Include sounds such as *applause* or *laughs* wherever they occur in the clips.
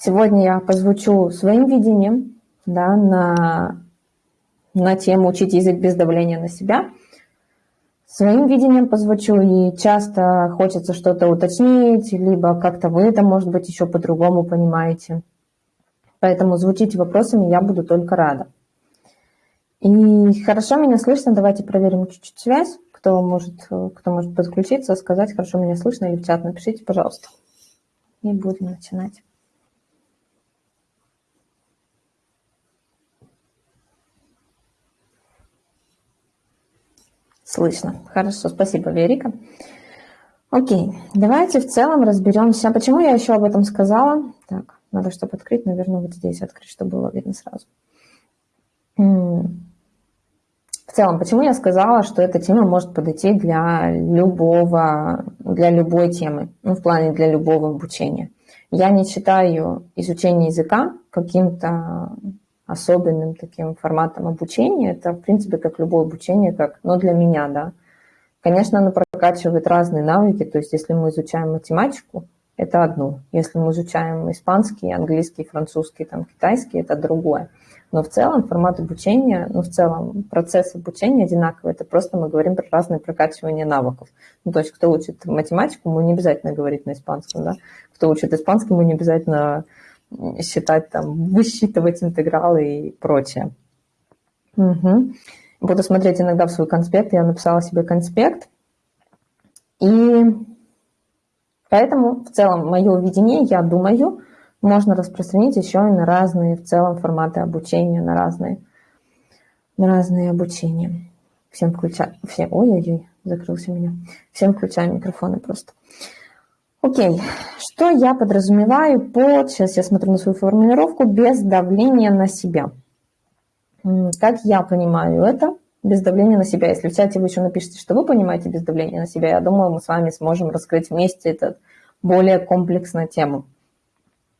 Сегодня я позвучу своим видением да, на, на тему «Учить язык без давления на себя». Своим видением позвучу, и часто хочется что-то уточнить, либо как-то вы это, может быть, еще по-другому понимаете. Поэтому звучите вопросами, я буду только рада. И хорошо меня слышно, давайте проверим чуть-чуть связь. Кто может, кто может подключиться, сказать, хорошо меня слышно, или в чат напишите, пожалуйста. И будем начинать. Слышно. Хорошо, спасибо, Верика. Окей, давайте в целом разберемся. Почему я еще об этом сказала? Так, надо, чтобы открыть, наверное, вот здесь открыть, чтобы было видно сразу. В целом, почему я сказала, что эта тема может подойти для любого, для любой темы, ну, в плане для любого обучения. Я не считаю изучение языка каким-то особенным таким форматом обучения. Это, в принципе, как любое обучение, как, но для меня, да. Конечно, оно прокачивает разные навыки, то есть если мы изучаем математику, это одно. Если мы изучаем испанский, английский, французский, там, китайский, это другое. Но в целом формат обучения, ну, в целом процесс обучения одинаковый. Это просто мы говорим про разные прокачивания навыков. Ну, то есть кто учит математику, ему не обязательно говорить на испанском, да. Кто учит испанский, ему не обязательно считать, там, высчитывать интегралы и прочее. Угу. Буду смотреть иногда в свой конспект. Я написала себе конспект. И поэтому в целом мое видение, я думаю, можно распространить еще и на разные в целом форматы обучения, на разные, на разные обучения. Всем включаю, все, ой-ой-ой, закрылся меня. Всем включаю микрофоны просто. Окей, что я подразумеваю под, сейчас я смотрю на свою формулировку, без давления на себя. Как я понимаю это, без давления на себя. Если в чате вы еще напишите, что вы понимаете без давления на себя, я думаю, мы с вами сможем раскрыть вместе эту более комплексную тему.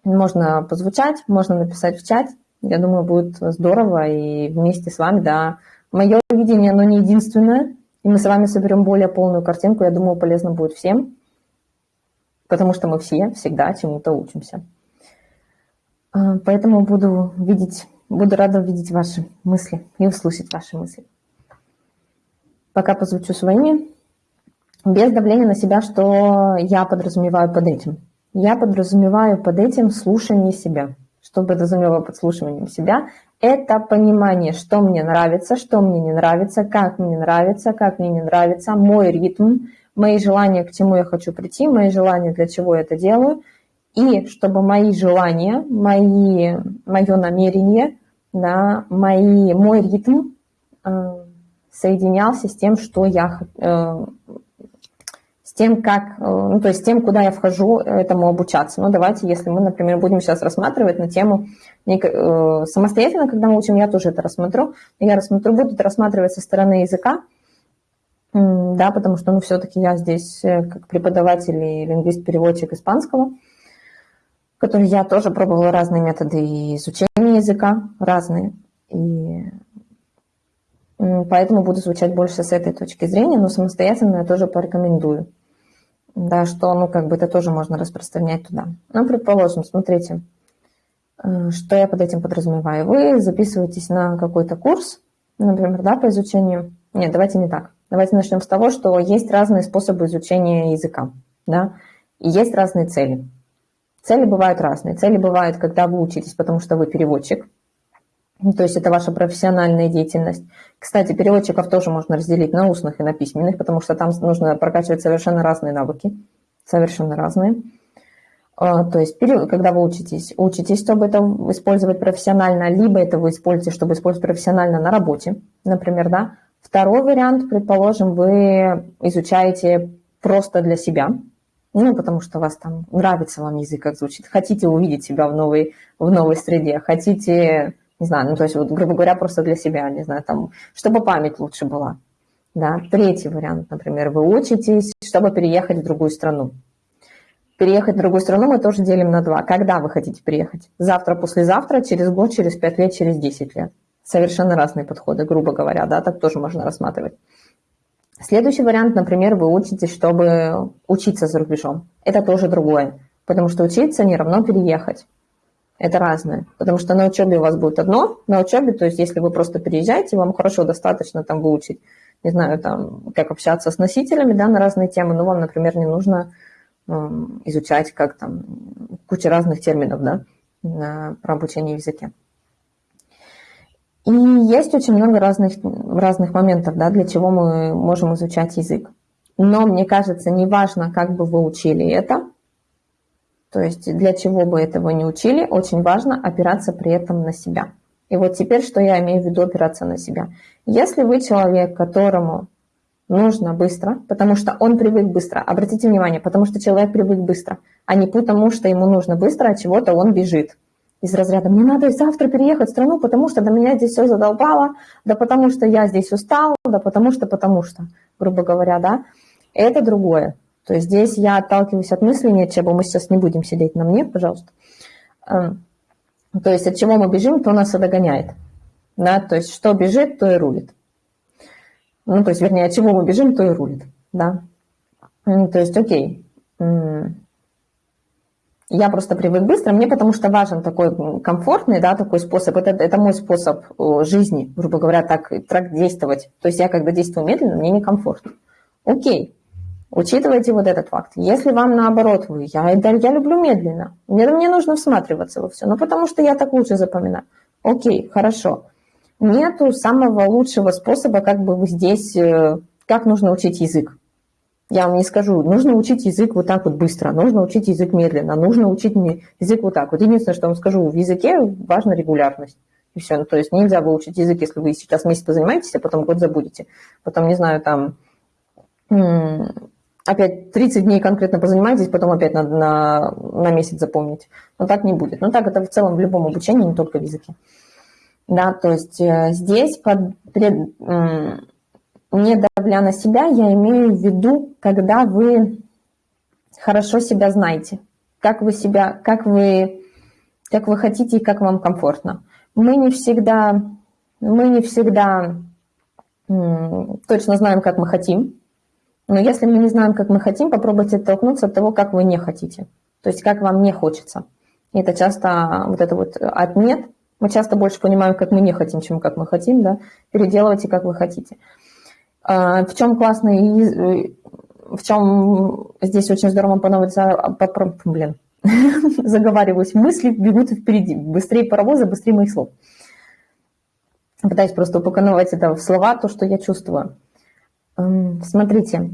Можно позвучать, можно написать в чат. Я думаю, будет здорово и вместе с вами, да. Мое видение, оно не единственное, и мы с вами соберем более полную картинку. Я думаю, полезно будет всем потому что мы все всегда чему-то учимся. А, поэтому буду видеть, буду рада увидеть ваши мысли и услышать ваши мысли. Пока позвучу своими, без давления на себя, что я подразумеваю под этим. Я подразумеваю под этим слушание себя. Что подразумеваю под слушанием себя? Это понимание, что мне нравится, что мне не нравится, как мне нравится, как мне не нравится, мой ритм, мои желания, к чему я хочу прийти, мои желания, для чего я это делаю, и чтобы мои желания, мои, мое намерение, да, мои, мой ритм э, соединялся с тем, что я, э, с тем, как, э, ну, то есть с тем, куда я вхожу этому обучаться. Ну, давайте, если мы, например, будем сейчас рассматривать на тему э, самостоятельно, когда мы учим, я тоже это рассмотрю, я рассмотрю, буду это рассматривать со стороны языка, да, потому что, ну, все-таки я здесь э, как преподаватель и лингвист-переводчик испанского, который я тоже пробовала разные методы изучения языка, разные, и поэтому буду звучать больше с этой точки зрения, но самостоятельно я тоже порекомендую, да, что, ну, как бы это тоже можно распространять туда. Ну, предположим, смотрите, э, что я под этим подразумеваю. Вы записываетесь на какой-то курс, например, да, по изучению, нет, давайте не так, Давайте начнем с того, что есть разные способы изучения языка, да, и есть разные цели. Цели бывают разные. Цели бывают, когда вы учитесь, потому что вы переводчик, то есть это ваша профессиональная деятельность. Кстати, переводчиков тоже можно разделить на устных и на письменных, потому что там нужно прокачивать совершенно разные навыки, совершенно разные. А, то есть, когда вы учитесь, учитесь, чтобы это использовать профессионально, либо это вы используете, чтобы использовать профессионально на работе, например, да, Второй вариант, предположим, вы изучаете просто для себя, ну, потому что вас там нравится вам язык, как звучит, хотите увидеть себя в новой, в новой среде, хотите, не знаю, ну, то есть, вот, грубо говоря, просто для себя, не знаю, там, чтобы память лучше была. Да. Третий вариант, например, вы учитесь, чтобы переехать в другую страну. Переехать в другую страну мы тоже делим на два. Когда вы хотите переехать? Завтра, послезавтра, через год, через пять лет, через десять лет совершенно разные подходы, грубо говоря, да, так тоже можно рассматривать. Следующий вариант, например, вы учитесь, чтобы учиться за рубежом. Это тоже другое, потому что учиться не равно переехать. Это разное. Потому что на учебе у вас будет одно, на учебе, то есть если вы просто переезжаете, вам хорошо достаточно там выучить, не знаю, там, как общаться с носителями, да, на разные темы, но вам, например, не нужно э, изучать как там куча разных терминов, да, про обучение языке. И есть очень много разных, разных моментов, да, для чего мы можем изучать язык. Но мне кажется, неважно, как бы вы учили это, то есть для чего бы этого не учили, очень важно опираться при этом на себя. И вот теперь, что я имею в виду опираться на себя. Если вы человек, которому нужно быстро, потому что он привык быстро, обратите внимание, потому что человек привык быстро, а не потому что ему нужно быстро, а чего-то он бежит. Из разряда «мне надо завтра переехать в страну, потому что до меня здесь все задолбало, да потому что я здесь устал, да потому что, потому что», грубо говоря, да. Это другое. То есть здесь я отталкиваюсь от мысли, нет, чего мы сейчас не будем сидеть на мне, пожалуйста. Эм, то есть от чего мы бежим, то нас и догоняет. Да? То есть что бежит, то и рулит. Ну, то есть, вернее, от чего мы бежим, то и рулит. Да? То есть, окей. Я просто привык быстро, мне потому что важен такой комфортный, да, такой способ. Это, это мой способ жизни, грубо говоря, так, так действовать. То есть я когда действую медленно, мне некомфортно. Окей, Учитывайте вот этот факт. Если вам наоборот, вы, я, да, я люблю медленно, мне, мне нужно всматриваться во все, ну потому что я так лучше запоминаю. Окей, хорошо. Нету самого лучшего способа, как бы здесь, э, как нужно учить язык. Я вам не скажу, нужно учить язык вот так вот быстро, нужно учить язык медленно, нужно учить язык вот так. Вот единственное, что я вам скажу, в языке важна регулярность. И все. Ну, то есть нельзя выучить язык, если вы сейчас месяц позанимаетесь, а потом год забудете. Потом, не знаю, там опять 30 дней конкретно позанимаетесь, потом опять надо на, на месяц запомнить. Но так не будет. Но так это в целом в любом обучении, не только в языке. Да, то есть э, здесь, под, пред, не давля на себя, я имею в виду, когда вы хорошо себя знаете, как вы себя, как вы, как вы хотите и как вам комфортно. Мы не всегда, мы не всегда точно знаем, как мы хотим, но если мы не знаем, как мы хотим, попробуйте оттолкнуться от того, как вы не хотите. То есть как вам не хочется. И это часто вот это вот отмет. Мы часто больше понимаем, как мы не хотим, чем как мы хотим, да. Переделывайте, как вы хотите. А, в чем классно и в чем здесь очень здорово поновиться, блин, *laughs* заговариваюсь, мысли бегут впереди, быстрее паровоза, быстрее моих слов. Пытаюсь просто упаковать это в слова, то, что я чувствую. Смотрите,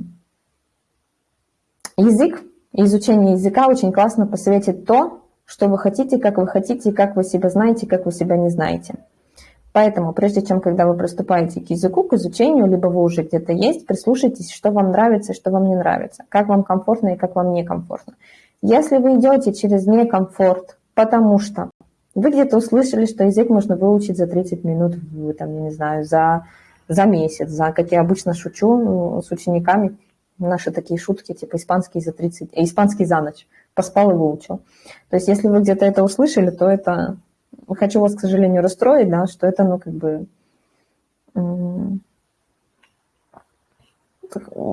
язык, изучение языка очень классно посоветит то, что вы хотите, как вы хотите, как вы себя знаете, как вы себя не знаете. Поэтому, прежде чем, когда вы приступаете к языку, к изучению, либо вы уже где-то есть, прислушайтесь, что вам нравится что вам не нравится, как вам комфортно и как вам некомфортно. Если вы идете через некомфорт, потому что вы где-то услышали, что язык можно выучить за 30 минут, там, я не знаю, за за месяц, за, как я обычно шучу ну, с учениками, наши такие шутки, типа испанский за 30, э, испанский за ночь, поспал и выучил. То есть если вы где-то это услышали, то это, хочу вас, к сожалению, расстроить, да, что это, ну, как бы,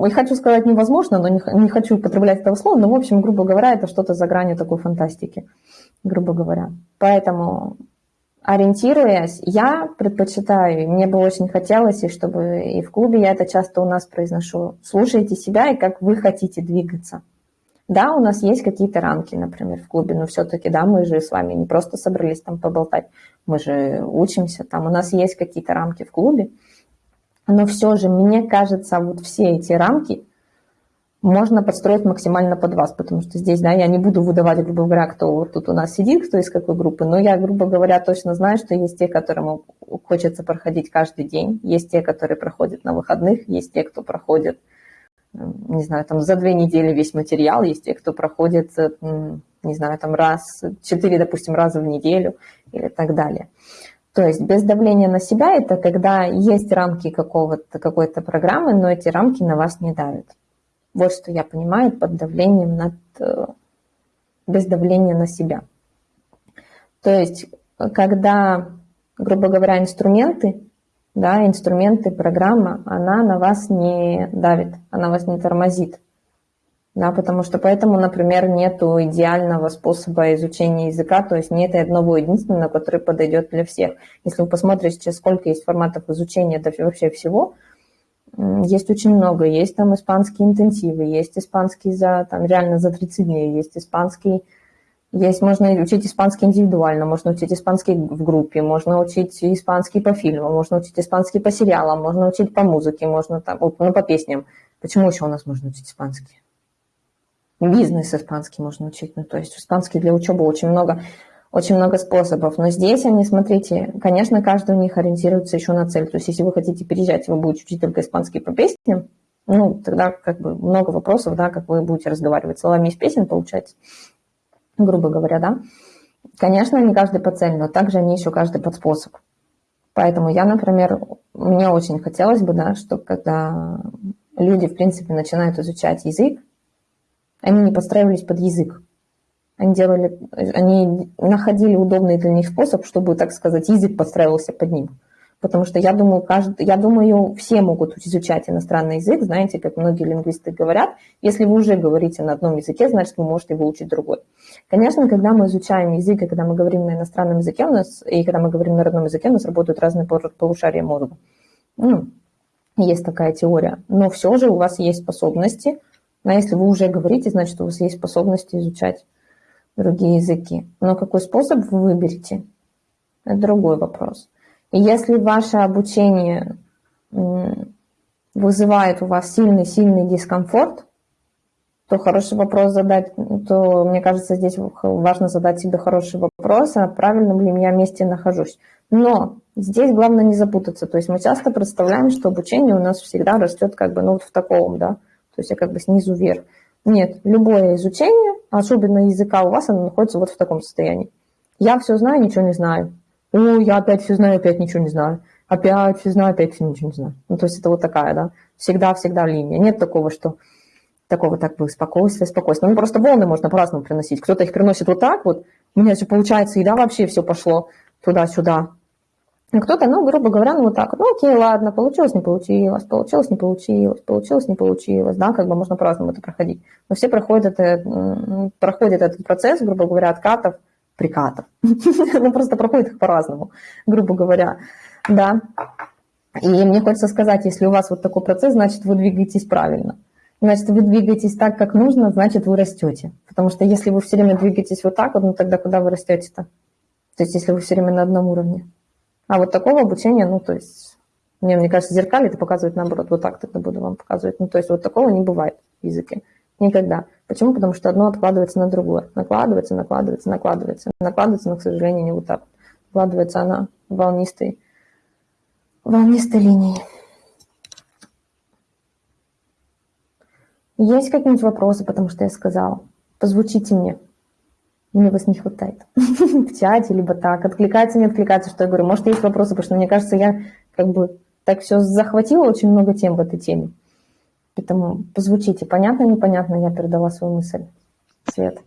и хочу сказать невозможно, но не, не хочу употреблять этого слова, но, в общем, грубо говоря, это что-то за гранью такой фантастики, грубо говоря. Поэтому ориентируясь, я предпочитаю, мне бы очень хотелось, и чтобы и в клубе я это часто у нас произношу, слушайте себя и как вы хотите двигаться. Да, у нас есть какие-то рамки, например, в клубе, но все-таки, да, мы же с вами не просто собрались там поболтать, мы же учимся, там. У нас есть какие-то рамки в клубе, но все же, мне кажется, вот все эти рамки, можно подстроить максимально под вас, потому что здесь, да, я не буду выдавать, грубо говоря, кто вот тут у нас сидит, кто из какой группы, но я, грубо говоря, точно знаю, что есть те, которым хочется проходить каждый день, есть те, которые проходят на выходных, есть те, кто проходит, не знаю, там за две недели весь материал, есть те, кто проходит, не знаю, там раз, четыре, допустим, раза в неделю или так далее. То есть без давления на себя это когда есть рамки какого-то, какой-то программы, но эти рамки на вас не давят. Вот что я понимаю под давлением над, э, без давления на себя. То есть, когда, грубо говоря, инструменты, да, инструменты, программа, она на вас не давит, она вас не тормозит. Да, потому что поэтому, например, нет идеального способа изучения языка, то есть нет одного единственного, который подойдет для всех. Если вы посмотрите сейчас, сколько есть форматов изучения да, вообще всего, есть очень много. Есть там испанские интенсивы, есть испанский за, там, реально за 30 дней, есть испанский есть, можно учить испанский индивидуально, можно учить испанский в группе, можно учить испанский по фильмам, можно учить испанский по сериалам, можно учить по музыке, можно там, ну, по песням. Почему еще у нас можно учить испанский? Бизнес испанский можно учить, ну, то есть испанский для учебы очень много, очень много способов. Но здесь они, смотрите, конечно, каждый у них ориентируется еще на цель. То есть если вы хотите переезжать, вы будете учить только испанский по песням, ну, тогда как бы много вопросов, да, как вы будете разговаривать словами из песен, получается грубо говоря, да. Конечно, не каждый по цели, но также они еще каждый под способ. Поэтому я, например, мне очень хотелось бы, да, чтобы когда люди, в принципе, начинают изучать язык, они не подстраивались под язык. Они делали, они находили удобный для них способ, чтобы, так сказать, язык подстраивался под ним. Потому что я думаю, каждый, я думаю, все могут изучать иностранный язык, знаете, как многие лингвисты говорят, если вы уже говорите на одном языке, значит, вы можете выучить другой. Конечно, когда мы изучаем язык, и когда мы говорим на иностранном языке, у нас, и когда мы говорим на родном языке, у нас работают разные полушария мозга. Ну, есть такая теория. Но все же у вас есть способности, а если вы уже говорите, значит, у вас есть способности изучать другие языки. Но какой способ вы выберете, это другой вопрос. И если ваше обучение вызывает у вас сильный-сильный дискомфорт, то хороший вопрос задать, то мне кажется, здесь важно задать себе хороший вопрос, а правильном ли я месте нахожусь. Но здесь главное не запутаться. То есть мы часто представляем, что обучение у нас всегда растет как бы ну, вот в таком, да, то есть я как бы снизу вверх. Нет, любое изучение, особенно языка у вас, оно находится вот в таком состоянии. Я все знаю, ничего не знаю. О, я опять все знаю, опять ничего не знаю. Опять все знаю, опять все ничего не знаю. Ну, то есть это вот такая, да, всегда-всегда линия. Нет такого, что такого так бы спокойствия, спокойствия. Ну, просто волны можно по-разному приносить. Кто-то их приносит вот так вот, у меня все получается, и да, вообще все пошло туда-сюда. А кто-то, ну, грубо говоря, ну, вот так ну, окей, ладно, получилось, не получилось, получилось, не получилось, получилось, не получилось, да, как бы можно по-разному это проходить. Но все проходят, это, проходят этот процесс, грубо говоря, откатов, прикатов. *laughs* Ну, просто проходит их по-разному, грубо говоря, да. И мне хочется сказать, если у вас вот такой процесс, значит, вы двигаетесь правильно. Значит, вы двигаетесь так, как нужно, значит, вы растете. Потому что если вы все время двигаетесь вот так вот, ну тогда куда вы растете-то? То есть, если вы все время на одном уровне. А вот такого обучения, ну, то есть, мне, мне кажется, зеркали это показывает наоборот. Вот так тогда буду вам показывать. Ну, то есть, вот такого не бывает в языке. Никогда. Почему? Потому что одно откладывается на другое. Накладывается, накладывается, накладывается. Накладывается, но, к сожалению, не вот так. Накладывается она волнистой, волнистой линией. Есть какие-нибудь вопросы, потому что я сказала? Позвучите мне. Мне вас не хватает. *laughs* В чате, либо так. Откликается, не откликается, что я говорю. Может, есть вопросы, потому что мне кажется, я как бы так все захватила очень много тем в этой теме. Поэтому позвучите. Понятно, непонятно, я передала свою мысль. Свет.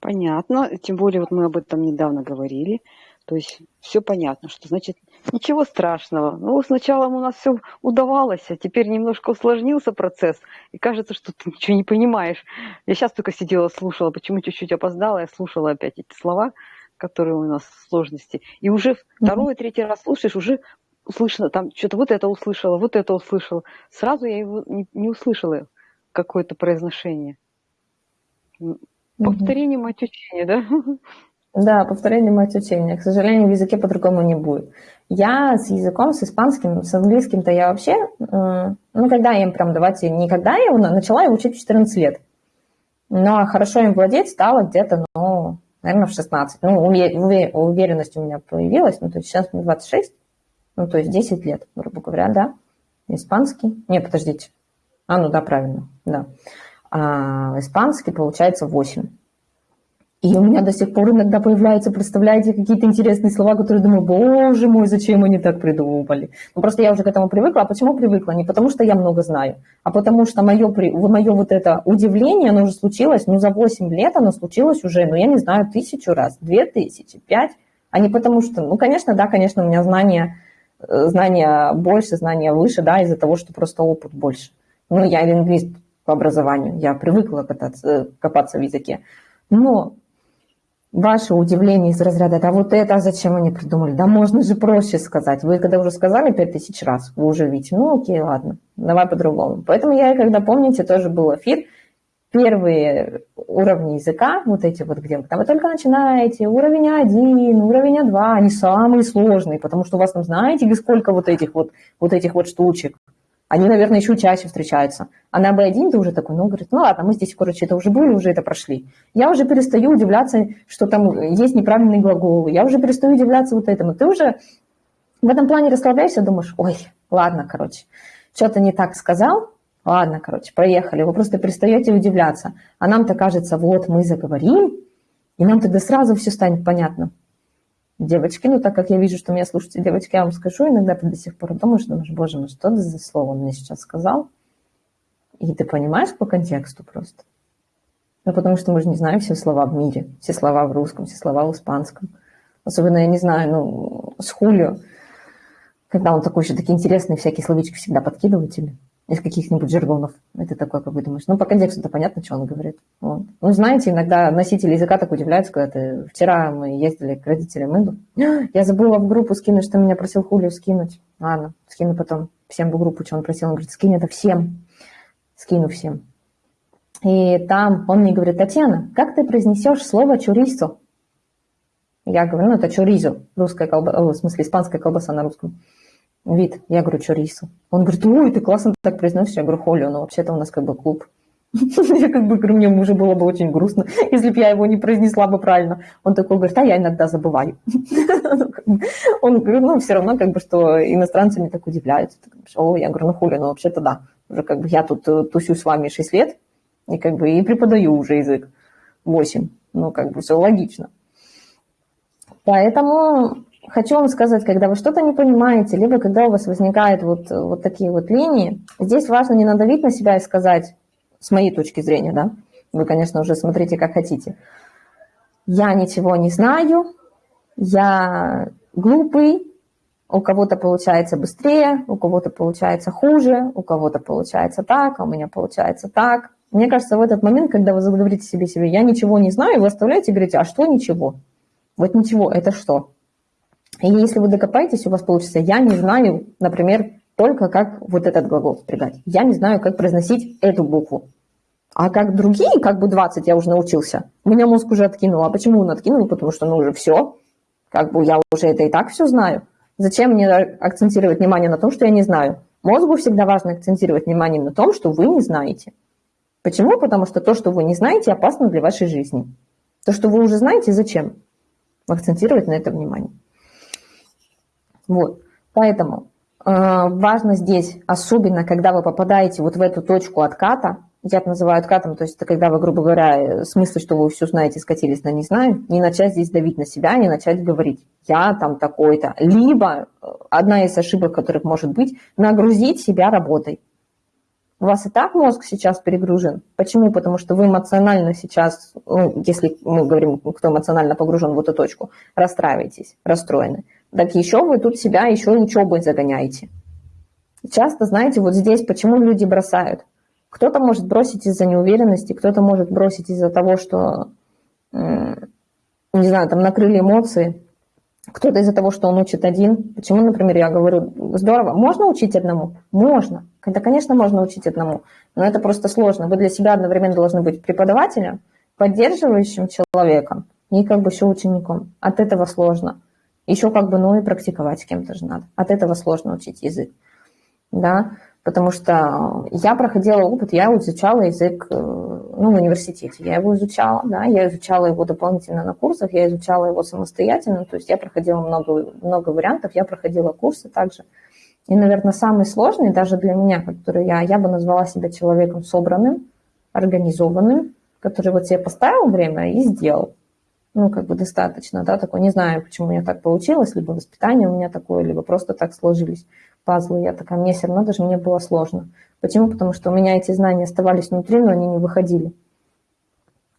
Понятно. Тем более, вот мы об этом недавно говорили. То есть все понятно, что значит ничего страшного. Ну, сначала у нас все удавалось, а теперь немножко усложнился процесс, и кажется, что ты ничего не понимаешь. Я сейчас только сидела, слушала, почему чуть-чуть опоздала, я слушала опять эти слова, которые у нас сложности. И уже второй, третий раз слушаешь, уже услышно, там что-то вот это услышала, вот это услышала. Сразу я его не, не услышала, какое-то произношение. Повторение мать учения, да? Да, повторение мать учения. К сожалению, в языке по-другому не будет. Я с языком, с испанским, с английским-то я вообще, ну, когда им прям, давайте, никогда я его начала его учить в 14 лет. Но хорошо им владеть стало где-то, ну, наверное, в 16. Ну, уверенность у меня появилась, ну, то есть сейчас мне 26, ну, то есть 10 лет, грубо говоря, да. Испанский, не, подождите. А, ну да, правильно, да. А, испанский, получается, 8. И у меня до сих пор иногда появляются, представляете, какие-то интересные слова, которые думаю, боже мой, зачем они так придумали. Ну, просто я уже к этому привыкла. А почему привыкла? Не потому, что я много знаю, а потому что мое, мое вот это удивление, оно уже случилось, ну, за 8 лет оно случилось уже, ну, я не знаю, тысячу раз, две тысячи, пять, а не потому что, ну, конечно, да, конечно, у меня знания, знания больше, знания выше, да, из-за того, что просто опыт больше. Ну, я лингвист по образованию, я привыкла кататься, копаться в языке. Но ваше удивление из разряда, да вот это, а зачем они придумали? Да можно же проще сказать. Вы когда уже сказали пять тысяч раз, вы уже видите, ну окей, ладно, давай по-другому. Поэтому я, когда помните, тоже был эфир, первые уровни языка, вот эти вот, где вы только начинаете, уровень один, уровень два, они самые сложные, потому что у вас там, знаете, сколько вот этих вот, вот этих вот штучек. Они, наверное, еще чаще встречаются. А на B1 ты уже такой, ну, говорит, ну ладно, мы здесь, короче, это уже были, уже это прошли. Я уже перестаю удивляться, что там есть неправильные глаголы. Я уже перестаю удивляться вот этому. Ты уже в этом плане расслабляешься, думаешь, ой, ладно, короче, что-то не так сказал, ладно, короче, проехали. Вы просто перестаете удивляться. А нам-то кажется, вот мы заговорим, и нам тогда сразу все станет понятно девочки, ну так как я вижу, что меня слушаете девочки, я вам скажу, иногда ты до сих пор думаешь, думаешь, боже мой, что это за слово он мне сейчас сказал? И ты понимаешь по контексту просто. Ну, потому что мы же не знаем все слова в мире, все слова в русском, все слова в испанском. Особенно, я не знаю, ну, с Хулио, когда он такой еще такие интересные всякие словечки всегда подкидывает или из каких-нибудь жаргонов. Это такое, как вы думаешь. Ну, по контексту-то понятно, что он говорит. Вот. Ну, знаете, иногда носители языка так удивляются, когда ты... Вчера мы ездили к родителям Инду. Я забыла в группу скинуть, что меня просил Хулио скинуть. Ладно, скину потом всем в группу, что он просил. Он говорит, скинь это всем. Скину всем. И там он мне говорит, Татьяна, как ты произнесешь слово чурисо? Я говорю, ну, это чуризо, русская колбаса, в смысле, испанская колбаса на русском вид. Я говорю, чорису. Он говорит, ой, ты классно так произносишь. Я говорю, Холли, ну вообще-то у нас как бы клуб. *laughs* Я как бы говорю, мне уже было бы очень грустно, если бы я его не произнесла бы правильно. Он такой говорит, а я иногда забываю. *laughs* Он говорит, ну все равно как бы, что иностранцы не так удивляются. О, я говорю, ну хули, ну вообще-то да. Уже как бы я тут э, тусю с вами 6 лет, и как бы и преподаю уже язык 8. Ну как бы все логично. Поэтому хочу вам сказать, когда вы что-то не понимаете, либо когда у вас возникают вот, вот такие вот линии, здесь важно не надавить на себя и сказать, с моей точки зрения, да, вы, конечно, уже смотрите, как хотите, я ничего не знаю, я глупый, у кого-то получается быстрее, у кого-то получается хуже, у кого-то получается так, а у меня получается так. Мне кажется, в этот момент, когда вы заговорите себе себе, я ничего не знаю, вы оставляете и говорите, а что ничего? Вот ничего, это что? И если вы докопаетесь, у вас получится «я не знаю», например, только как вот этот глагол спрягать. Я не знаю, как произносить эту букву. А как другие, как бы 20 я уже научился, меня мозг уже откинул. А почему он откинул? Потому что, ну, уже все. Как бы я уже это и так все знаю. Зачем мне акцентировать внимание на том, что я не знаю? Мозгу всегда важно акцентировать внимание на том, что вы не знаете. Почему? Потому что то, что вы не знаете, опасно для вашей жизни. То, что вы уже знаете, зачем? Акцентировать на это внимание. Вот. Поэтому э, важно здесь, особенно когда вы попадаете вот в эту точку отката, я это называю откатом, то есть это когда вы, грубо говоря, в смысле, что вы все знаете, скатились на не знаю, не начать здесь давить на себя, не начать говорить, я там такой-то. Либо э, одна из ошибок, которых может быть, нагрузить себя работой. У вас и так мозг сейчас перегружен. Почему? Потому что вы эмоционально сейчас, ну, если мы говорим, кто эмоционально погружен в эту точку, расстраиваетесь, расстроены так еще вы тут себя еще учебой загоняете. Часто, знаете, вот здесь почему люди бросают. Кто-то может бросить из-за неуверенности, кто-то может бросить из-за того, что, не знаю, там накрыли эмоции, кто-то из-за того, что он учит один. Почему, например, я говорю, здорово, можно учить одному? Можно. Да, конечно, можно учить одному, но это просто сложно. Вы для себя одновременно должны быть преподавателем, поддерживающим человеком и как бы еще учеником. От этого сложно. Еще как бы, ну и практиковать с кем-то же надо. От этого сложно учить язык. Да, потому что я проходила опыт, я изучала язык э, ну, в университете, я его изучала, да, я изучала его дополнительно на курсах, я изучала его самостоятельно, то есть я проходила много, много вариантов, я проходила курсы также. И, наверное, самый сложный даже для меня, который я, я бы назвала себя человеком собранным, организованным, который вот себе поставил время и сделал ну, как бы достаточно, да, такой, не знаю, почему у меня так получилось, либо воспитание у меня такое, либо просто так сложились пазлы, я такая, мне все равно даже мне было сложно. Почему? Потому что у меня эти знания оставались внутри, но они не выходили.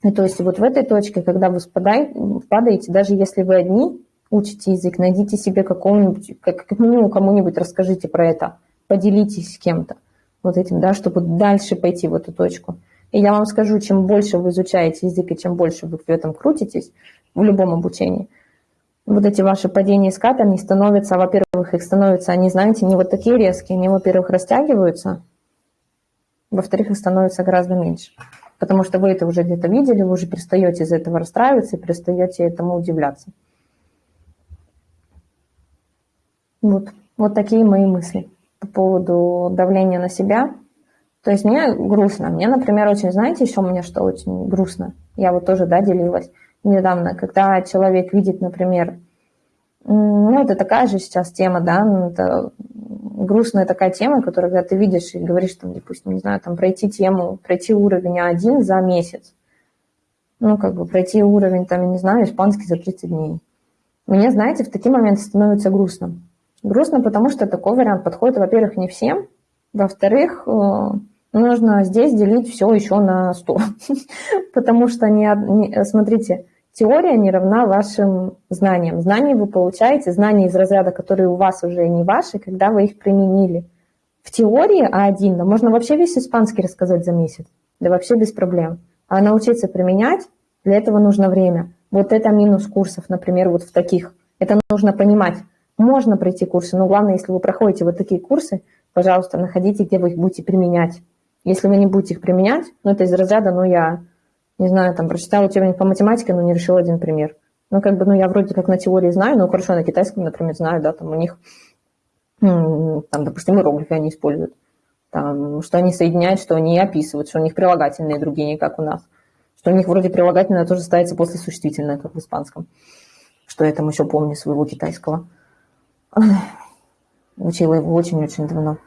И то есть вот в этой точке, когда вы спадаете, падаете, даже если вы одни учите язык, найдите себе какого-нибудь, как, как минимум кому-нибудь расскажите про это, поделитесь с кем-то. вот этим, да, чтобы дальше пойти в эту точку. И я вам скажу, чем больше вы изучаете язык и чем больше вы в этом крутитесь, в любом обучении, вот эти ваши падения скат, они становятся, во-первых, их становятся, они, знаете, не вот такие резкие, они, во-первых, растягиваются, во-вторых, их становится гораздо меньше. Потому что вы это уже где-то видели, вы уже перестаете из этого расстраиваться и перестаете этому удивляться. Вот, вот такие мои мысли по поводу давления на себя. То есть мне грустно. Мне, например, очень, знаете, еще меня что очень грустно. Я вот тоже, да, делилась недавно, когда человек видит, например, ну, это такая же сейчас тема, да, ну, это грустная такая тема, которую, когда ты видишь и говоришь, там, допустим, не знаю, там, пройти тему, пройти уровень А1 за месяц, ну, как бы пройти уровень, там, не знаю, испанский за 30 дней. Мне, знаете, в такие моменты становится грустно. Грустно, потому что такой вариант подходит, во-первых, не всем, во-вторых, э, нужно здесь делить все еще на 100. *laughs* Потому что, не, смотрите, теория не равна вашим знаниям. Знания вы получаете, знания из разряда, которые у вас уже не ваши, когда вы их применили. В теории А1, да можно вообще весь испанский рассказать за месяц, да вообще без проблем. А научиться применять, для этого нужно время. Вот это минус курсов, например, вот в таких. Это нужно понимать. Можно пройти курсы, но главное, если вы проходите вот такие курсы, пожалуйста, находите, где вы их будете применять. Если вы не будете их применять, ну, это из разряда, ну, я, не знаю, там, прочитала учебник по математике, но не решила один пример. Ну, как бы, ну, я вроде как на теории знаю, но хорошо, на китайском, например, знаю, да, там у них, там, допустим, иероглифы они используют. Там, что они соединяют, что они описывают, что у них прилагательные другие, не как у нас. Что у них вроде прилагательное тоже ставится после существительное, как в испанском. Что я там еще помню своего китайского. Учила его очень-очень давно.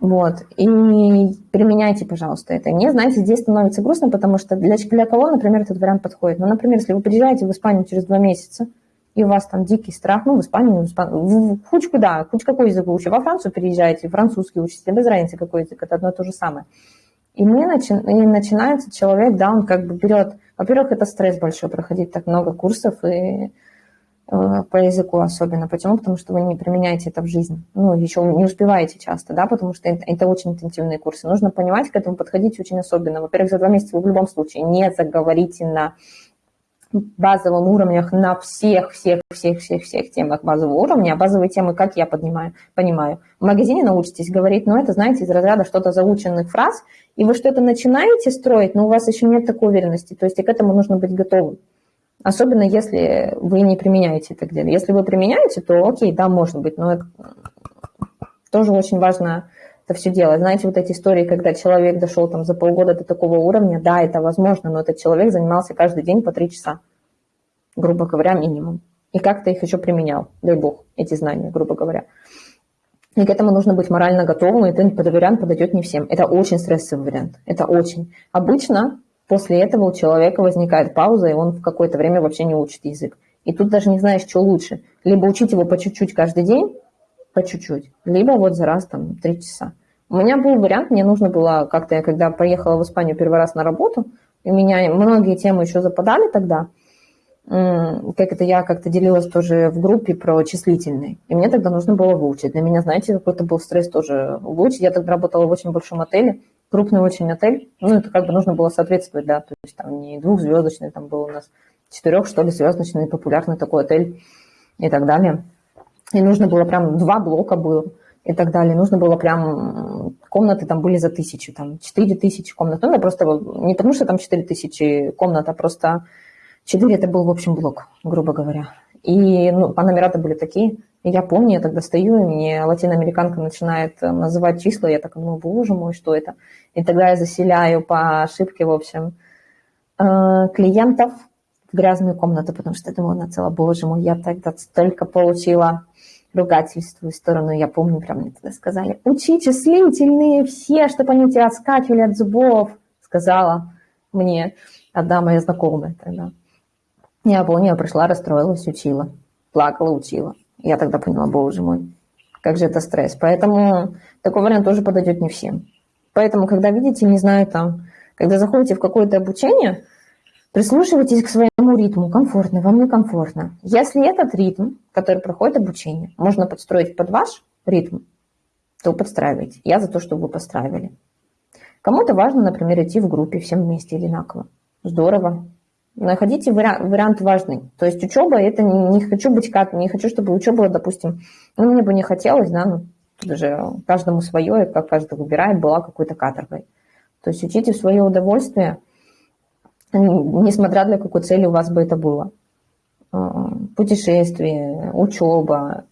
Вот. И применяйте, пожалуйста, это. Не, знаете, здесь становится грустно, потому что для, для кого, например, этот вариант подходит? Ну, например, если вы приезжаете в Испанию через два месяца, и у вас там дикий страх, ну, в Испанию, в, Испанию, в, в хоть куда, хоть какой язык вы учите, во Францию переезжаете, французский учите, без разницы, какой язык, это одно и то же самое. И, мне начи... и начинается человек, да, он как бы берет, во-первых, это стресс большой, проходить так много курсов, и по языку особенно. Почему? Потому что вы не применяете это в жизни. Ну, еще не успеваете часто, да, потому что это, очень интенсивные курсы. Нужно понимать, к этому подходить очень особенно. Во-первых, за два месяца вы в любом случае не заговорите на базовом уровнях на всех, всех, всех, всех, всех темах базового уровня, а базовые темы, как я поднимаю, понимаю. В магазине научитесь говорить, но это, знаете, из разряда что-то заученных фраз, и вы что-то начинаете строить, но у вас еще нет такой уверенности, то есть и к этому нужно быть готовым. Особенно если вы не применяете это где-то. Если вы применяете, то окей, да, может быть, но это тоже очень важно это все делать. Знаете, вот эти истории, когда человек дошел там за полгода до такого уровня, да, это возможно, но этот человек занимался каждый день по три часа, грубо говоря, минимум. И как-то их еще применял, дай бог, эти знания, грубо говоря. И к этому нужно быть морально готовым, и этот вариант подойдет не всем. Это очень стрессовый вариант, это очень. Обычно После этого у человека возникает пауза, и он в какое-то время вообще не учит язык. И тут даже не знаешь, что лучше. Либо учить его по чуть-чуть каждый день, по чуть-чуть, либо вот за раз там три часа. У меня был вариант, мне нужно было как-то, я когда поехала в Испанию первый раз на работу, у меня многие темы еще западали тогда, как это я как-то делилась тоже в группе про числительные. И мне тогда нужно было выучить. Для меня, знаете, какой-то был стресс тоже выучить. Я тогда работала в очень большом отеле, крупный очень отель. Ну, это как бы нужно было соответствовать, да, то есть там не двухзвездочный, там был у нас четырех, что ли, звездочный, популярный такой отель и так далее. И нужно было прям два блока было и так далее. Нужно было прям... Комнаты там были за тысячу, там четыре тысячи комнат. Ну, это просто не потому, что там четыре тысячи комнат, а просто четыре это был, в общем, блок, грубо говоря. И ну, по номера-то были такие. И я помню, я тогда стою, и мне латиноамериканка начинает э, называть числа, я так думаю, боже мой, что это? И тогда я заселяю по ошибке, в общем, э, клиентов в грязную комнату, потому что я думала, на цело, боже мой, я тогда столько получила ругательств в сторону. Я помню, прям мне тогда сказали, учи числительные все, чтобы они тебя отскакивали от зубов, сказала мне одна моя знакомая тогда. Я помню, я пришла, расстроилась, учила, плакала, учила. Я тогда поняла, боже мой, как же это стресс. Поэтому такой вариант тоже подойдет не всем. Поэтому, когда видите, не знаю, там, когда заходите в какое-то обучение, прислушивайтесь к своему ритму, комфортно, вам некомфортно. Если этот ритм, который проходит обучение, можно подстроить под ваш ритм, то подстраивайте. Я за то, чтобы вы подстраивали. Кому-то важно, например, идти в группе всем вместе одинаково. Здорово. Находите вариант, вариант важный. То есть учеба, это не, не хочу быть как, не хочу, чтобы учеба, допустим, ну, мне бы не хотелось, да, ну, даже каждому свое, и как каждый выбирает, была какой-то каторгой. То есть учите в свое удовольствие, несмотря для какой цели у вас бы это было. А, путешествие, учеба,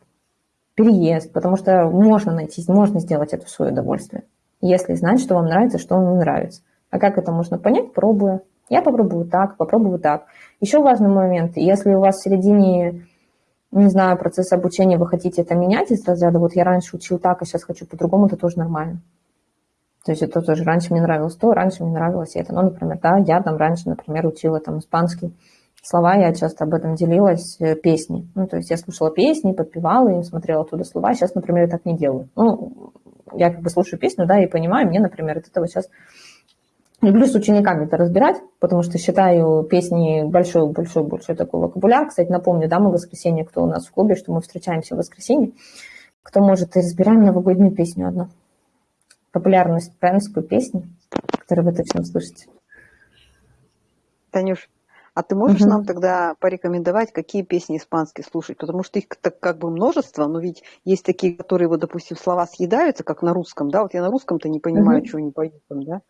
переезд, потому что можно найти, можно сделать это в свое удовольствие, если знать, что вам нравится, что вам не нравится. А как это можно понять? Пробуя. Я попробую так, попробую так. Еще важный момент, если у вас в середине, не знаю, процесса обучения вы хотите это менять из разряда, вот я раньше учил так, а сейчас хочу по-другому, это тоже нормально. То есть это тоже раньше мне нравилось то, раньше мне нравилось это. Ну, например, да, я там раньше, например, учила там испанский слова, я часто об этом делилась, э, песни. Ну, то есть я слушала песни, подпевала им, смотрела оттуда слова. Сейчас, например, я так не делаю. Ну, я как бы слушаю песню, да, и понимаю, мне, например, от этого сейчас Люблю с учениками это разбирать, потому что считаю песни большой-большой-большой такой вокабуляр. Кстати, напомню, да, мы в воскресенье, кто у нас в клубе, что мы встречаемся в воскресенье. Кто может, и разбираем новогоднюю песню одну популярную испанскую песню, которую вы точно слышите. Танюш, а ты можешь угу. нам тогда порекомендовать, какие песни испанские слушать? Потому что их так как бы множество, но ведь есть такие, которые, вот, допустим, слова съедаются, как на русском, да? Вот я на русском-то не понимаю, угу. чего они поют там, да?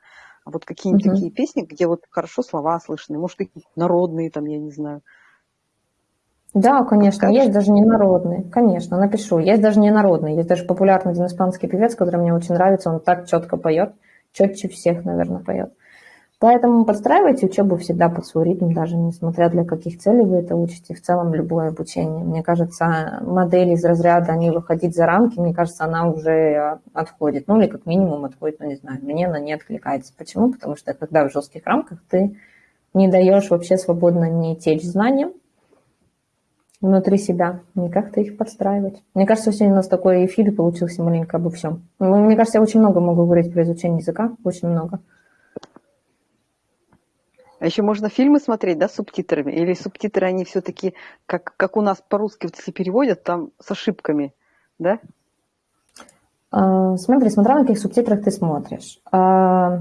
А вот какие-нибудь угу. такие песни, где вот хорошо слова слышны, может, какие-то народные там, я не знаю. Да, конечно, Подскажешь? есть даже не народные, конечно, напишу. Есть даже не народные, есть даже популярный один испанский певец, который мне очень нравится, он так четко поет, четче всех, наверное, поет. Поэтому подстраивайте учебу всегда под свой ритм, даже несмотря для каких целей вы это учите, в целом любое обучение. Мне кажется, модель из разряда не выходить за рамки, мне кажется, она уже отходит. Ну или как минимум отходит, ну не знаю, мне она не откликается. Почему? Потому что когда в жестких рамках ты не даешь вообще свободно не течь знаниям, внутри себя, не как-то их подстраивать. Мне кажется, сегодня у нас такой эфир получился маленько обо всем. Мне кажется, я очень много могу говорить про изучение языка, очень много. А еще можно фильмы смотреть, да, с субтитрами? Или субтитры, они все-таки, как, как у нас по-русски вот если переводят, там с ошибками, да? А, смотри, смотря на каких субтитрах ты смотришь. А,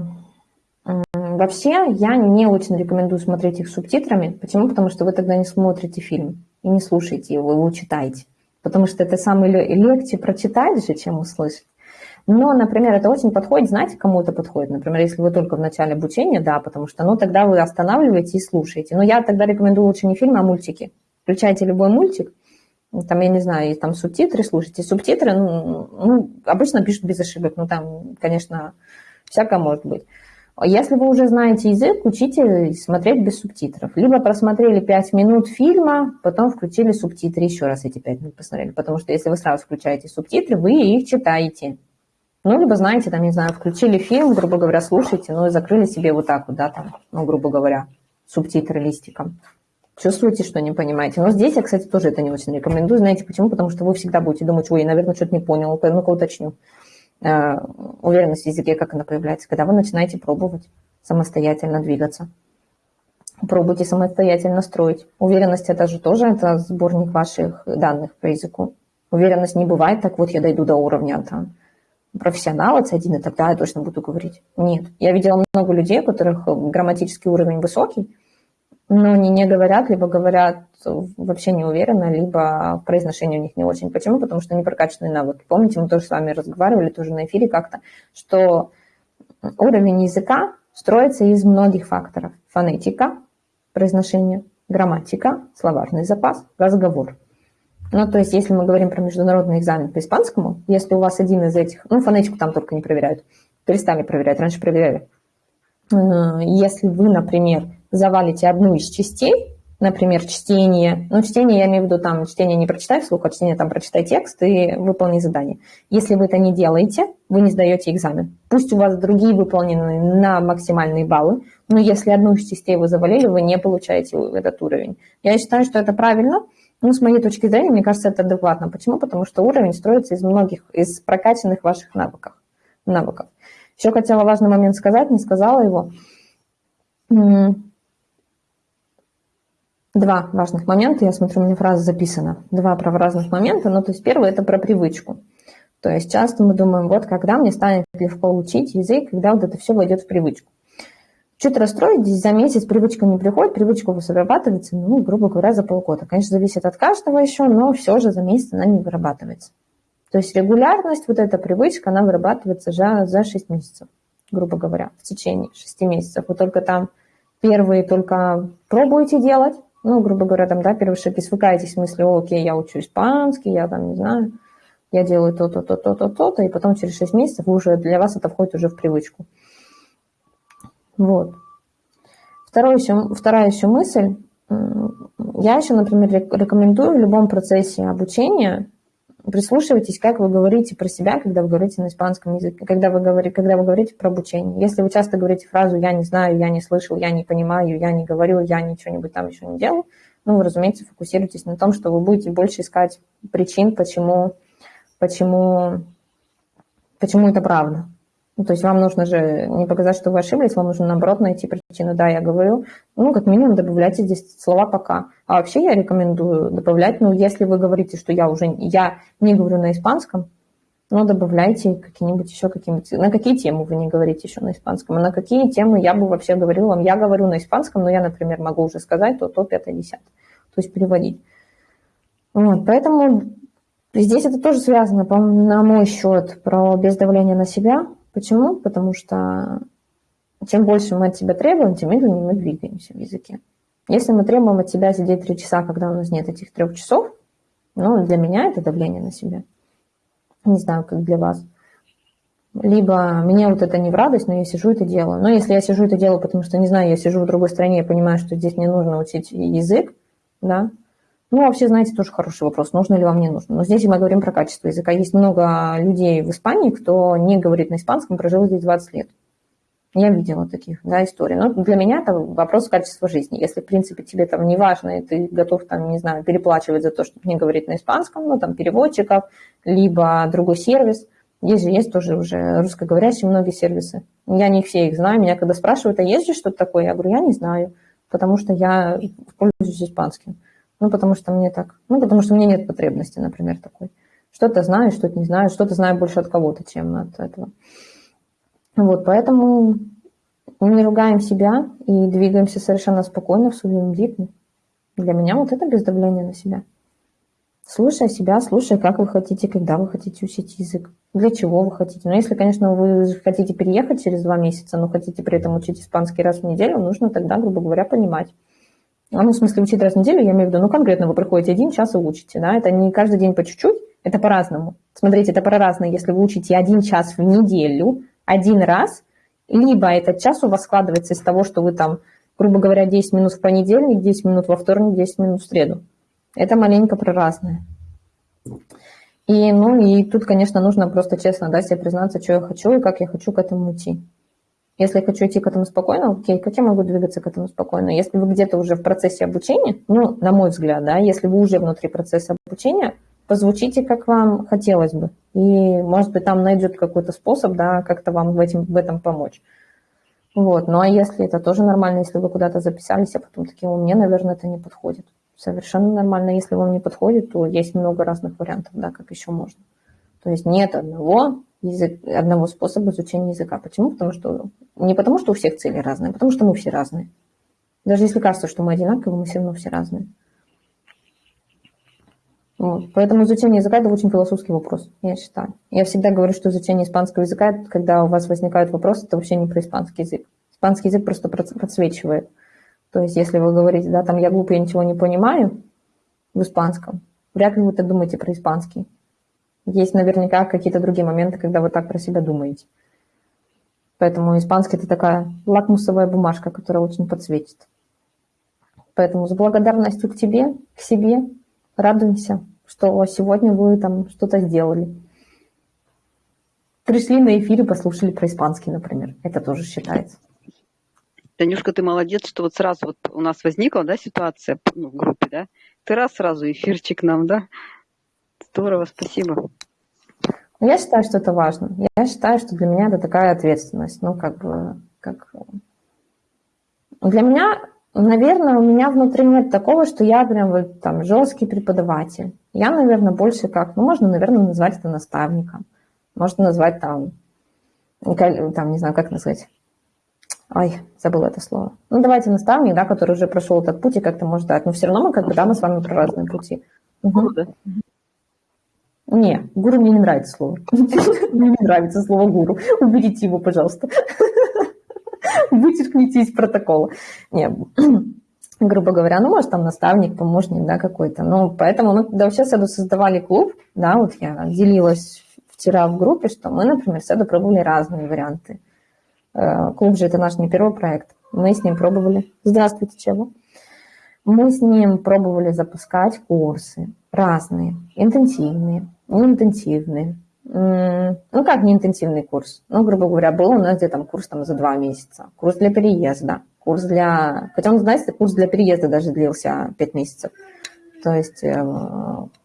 вообще, я не очень рекомендую смотреть их субтитрами. Почему? Потому что вы тогда не смотрите фильм и не слушайте его, его читайте. Потому что это самое легче прочитать же, чем услышать. Но, например, это очень подходит, знаете, кому это подходит? Например, если вы только в начале обучения, да, потому что, ну, тогда вы останавливаете и слушаете. Но я тогда рекомендую лучше не фильм, а мультики. Включайте любой мультик, там, я не знаю, там субтитры слушайте. Субтитры, ну, ну, обычно пишут без ошибок, ну, там, конечно, всякое может быть. Если вы уже знаете язык, учите смотреть без субтитров. Либо просмотрели 5 минут фильма, потом включили субтитры, еще раз эти 5 минут посмотрели. Потому что если вы сразу включаете субтитры, вы их читаете. Ну, либо, знаете, там, не знаю, включили фильм, грубо говоря, слушайте, ну и закрыли себе вот так вот, да, там, ну, грубо говоря, субтитры листиком. Чувствуете, что не понимаете. Но здесь я, кстати, тоже это не очень рекомендую. Знаете почему? Потому что вы всегда будете думать, ой, я, наверное, что-то не понял, ну-ка уточню. Э, уверенность в языке, как она появляется, когда вы начинаете пробовать самостоятельно двигаться. Пробуйте самостоятельно строить. Уверенность это же тоже это сборник ваших данных по языку. Уверенность не бывает, так вот я дойду до уровня там, профессионала C1, и тогда я точно буду говорить. Нет. Я видела много людей, у которых грамматический уровень высокий, но они не говорят, либо говорят вообще не уверенно, либо произношение у них не очень. Почему? Потому что не прокачанные навыки. Помните, мы тоже с вами разговаривали тоже на эфире как-то, что уровень языка строится из многих факторов. Фонетика, произношение, грамматика, словарный запас, разговор. Ну, то есть, если мы говорим про международный экзамен по испанскому, если у вас один из этих, ну, фонетику там только не проверяют, перестали проверять, раньше проверяли. Э, если вы, например, завалите одну из частей, например, чтение, ну, чтение я имею в виду там, чтение не прочитай вслух, а чтение там прочитай текст и выполни задание. Если вы это не делаете, вы не сдаете экзамен. Пусть у вас другие выполнены на максимальные баллы, но если одну из частей вы завалили, вы не получаете этот уровень. Я считаю, что это правильно, ну, с моей точки зрения, мне кажется, это адекватно. Почему? Потому что уровень строится из многих, из прокачанных ваших навыков. навыков. Еще хотела важный момент сказать, не сказала его два важных момента. Я смотрю, у меня фраза записана. Два про разных момента. Ну, то есть первый – это про привычку. То есть часто мы думаем, вот когда мне станет легко учить язык, когда вот это все войдет в привычку. Чуть расстроитесь, за месяц привычка не приходит, привычка вырабатывается, ну, грубо говоря, за полгода. Конечно, зависит от каждого еще, но все же за месяц она не вырабатывается. То есть регулярность, вот эта привычка, она вырабатывается за, за 6 месяцев, грубо говоря, в течение 6 месяцев. Вы только там первые только пробуете делать, ну, грубо говоря, там, да, первые шаги свыкаетесь в о, окей, я учу испанский, я там, не знаю, я делаю то-то, то-то, то-то, и потом через 6 месяцев уже для вас это входит уже в привычку. Вот. Второе еще, вторая еще мысль. Я еще, например, рекомендую в любом процессе обучения прислушивайтесь, как вы говорите про себя, когда вы говорите на испанском языке, когда вы говорите, когда вы говорите про обучение. Если вы часто говорите фразу «я не знаю», «я не слышал», «я не понимаю», «я не говорю», «я ничего-нибудь там еще не делал», ну, вы, разумеется, фокусируйтесь на том, что вы будете больше искать причин, почему, почему, почему это правда. Ну, то есть вам нужно же не показать, что вы ошиблись, вам нужно, наоборот, найти причину. Да, я говорю, ну, как минимум добавляйте здесь слова «пока». А вообще я рекомендую добавлять, ну, если вы говорите, что я уже я не говорю на испанском, но добавляйте какие-нибудь еще какие-нибудь... На какие темы вы не говорите еще на испанском? А на какие темы я бы вообще говорила вам? Я говорю на испанском, но я, например, могу уже сказать то, то, пятое, десятое. То есть переводить. Вот, поэтому здесь это тоже связано, на мой счет, про без давления на себя – Почему? Потому что чем больше мы от себя требуем, тем медленнее мы двигаемся в языке. Если мы требуем от себя сидеть три часа, когда у нас нет этих трех часов, ну, для меня это давление на себя. Не знаю, как для вас. Либо мне вот это не в радость, но я сижу это делаю. Но если я сижу это делаю, потому что, не знаю, я сижу в другой стране, я понимаю, что здесь мне нужно учить язык, да, ну, вообще, знаете, тоже хороший вопрос, нужно ли вам, не нужно. Но здесь мы говорим про качество языка. Есть много людей в Испании, кто не говорит на испанском, прожил здесь 20 лет. Я видела таких, да, историй. Но для меня это вопрос качества жизни. Если, в принципе, тебе там не важно, и ты готов, там, не знаю, переплачивать за то, чтобы не говорить на испанском, ну, там, переводчиков, либо другой сервис. Есть же, есть тоже уже русскоговорящие многие сервисы. Я не все их знаю. Меня когда спрашивают, а есть же что-то такое? Я говорю, я не знаю, потому что я пользуюсь испанским. Ну, потому что мне так, ну, потому что мне нет потребности, например, такой. Что-то знаю, что-то не знаю, что-то знаю больше от кого-то, чем от этого. Вот, поэтому не ругаем себя и двигаемся совершенно спокойно в своем ритме. Для меня вот это без давления на себя. Слушай себя, слушай, как вы хотите, когда вы хотите учить язык, для чего вы хотите. Но если, конечно, вы хотите переехать через два месяца, но хотите при этом учить испанский раз в неделю, нужно тогда, грубо говоря, понимать, а, ну, в смысле, учить раз в неделю, я имею в виду, ну, конкретно вы приходите один час и учите, да, это не каждый день по чуть-чуть, это по-разному. Смотрите, это по-разному, если вы учите один час в неделю, один раз, либо этот час у вас складывается из того, что вы там, грубо говоря, 10 минут в понедельник, 10 минут во вторник, 10 минут в среду. Это маленько про разное. И, ну, и тут, конечно, нужно просто честно да, себе признаться, что я хочу и как я хочу к этому идти. Если я хочу идти к этому спокойно, окей, как я могу двигаться к этому спокойно? Если вы где-то уже в процессе обучения, ну, на мой взгляд, да, если вы уже внутри процесса обучения, позвучите, как вам хотелось бы. И, может быть, там найдет какой-то способ, да, как-то вам в, этим, в этом помочь. Вот. Ну, а если это тоже нормально, если вы куда-то записались, а потом такие, мне, наверное, это не подходит. Совершенно нормально. Если вам не подходит, то есть много разных вариантов, да, как еще можно. То есть нет одного язык, одного способа изучения языка. Почему? Потому что не потому, что у всех цели разные, а потому что мы все разные. Даже если кажется, что мы одинаковые, мы все равно все разные. Вот. Поэтому изучение языка – это очень философский вопрос, я считаю. Я всегда говорю, что изучение испанского языка, когда у вас возникают вопросы, это вообще не про испанский язык. Испанский язык просто подсвечивает. То есть, если вы говорите, да, там, я глупый, я ничего не понимаю в испанском, вряд ли вы так думаете про испанский. Есть наверняка какие-то другие моменты, когда вы так про себя думаете. Поэтому испанский – это такая лакмусовая бумажка, которая очень подсветит. Поэтому с благодарностью к тебе, к себе, радуемся, что сегодня вы там что-то сделали. Пришли на эфир и послушали про испанский, например. Это тоже считается. Танюшка, ты молодец, что вот сразу вот у нас возникла да, ситуация ну, в группе, да? Ты раз сразу эфирчик нам, да? Здорово, спасибо. Я считаю, что это важно. Я считаю, что для меня это такая ответственность. Ну, как бы, как... Для меня наверное, у меня внутри нет такого, что я прям вот там жесткий преподаватель. Я, наверное, больше как, ну, можно, наверное, назвать это наставником. Можно назвать там, там, не знаю, как назвать. Ой, забыла это слово. Ну, давайте наставник, да, который уже прошел этот путь и как-то может дать. Но все равно мы как бы, да, мы с вами про разные пути. Угу. Не, гуру мне не нравится слово. *laughs* Мне не нравится слово гуру. Уберите его, пожалуйста. *laughs* Вычеркните из протокола. Не, *clears throat* грубо говоря, ну, может, там наставник, помощник, да, какой-то. Ну, поэтому мы, когда вообще с создавали клуб, да, вот я делилась вчера в группе, что мы, например, с пробовали разные варианты. Э, клуб же это наш не первый проект. Мы с ним пробовали. Здравствуйте, чего? Мы с ним пробовали запускать курсы разные, интенсивные, неинтенсивные. Ну, как неинтенсивный курс? Ну, грубо говоря, был у нас где-то курс там за два месяца. Курс для переезда, курс для... Хотя, знаете, курс для переезда даже длился пять месяцев. То есть э,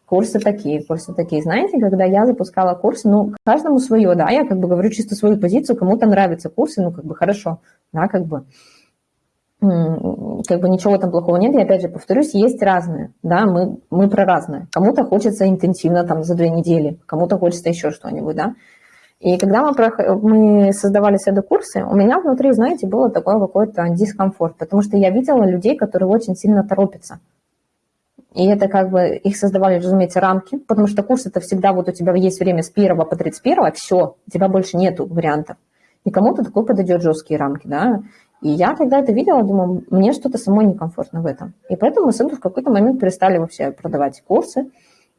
курсы такие, курсы такие. Знаете, когда я запускала курсы, ну, каждому свое, да, я как бы говорю чисто свою позицию, кому-то нравятся курсы, ну, как бы хорошо, да, как бы как бы ничего там плохого нет. И опять же повторюсь, есть разные, да, мы, мы про разное. Кому-то хочется интенсивно там за две недели, кому-то хочется еще что-нибудь, да. И когда мы, мы создавали седо-курсы, у меня внутри, знаете, было такой какой-то дискомфорт, потому что я видела людей, которые очень сильно торопятся. И это как бы, их создавали, разумеется, рамки, потому что курс это всегда вот у тебя есть время с 1 по 31, все, у тебя больше нету вариантов. И кому-то такой подойдет жесткие рамки, да. И я когда это видела, думаю, мне что-то самой некомфортно в этом. И поэтому мы с в какой-то момент перестали вообще продавать курсы,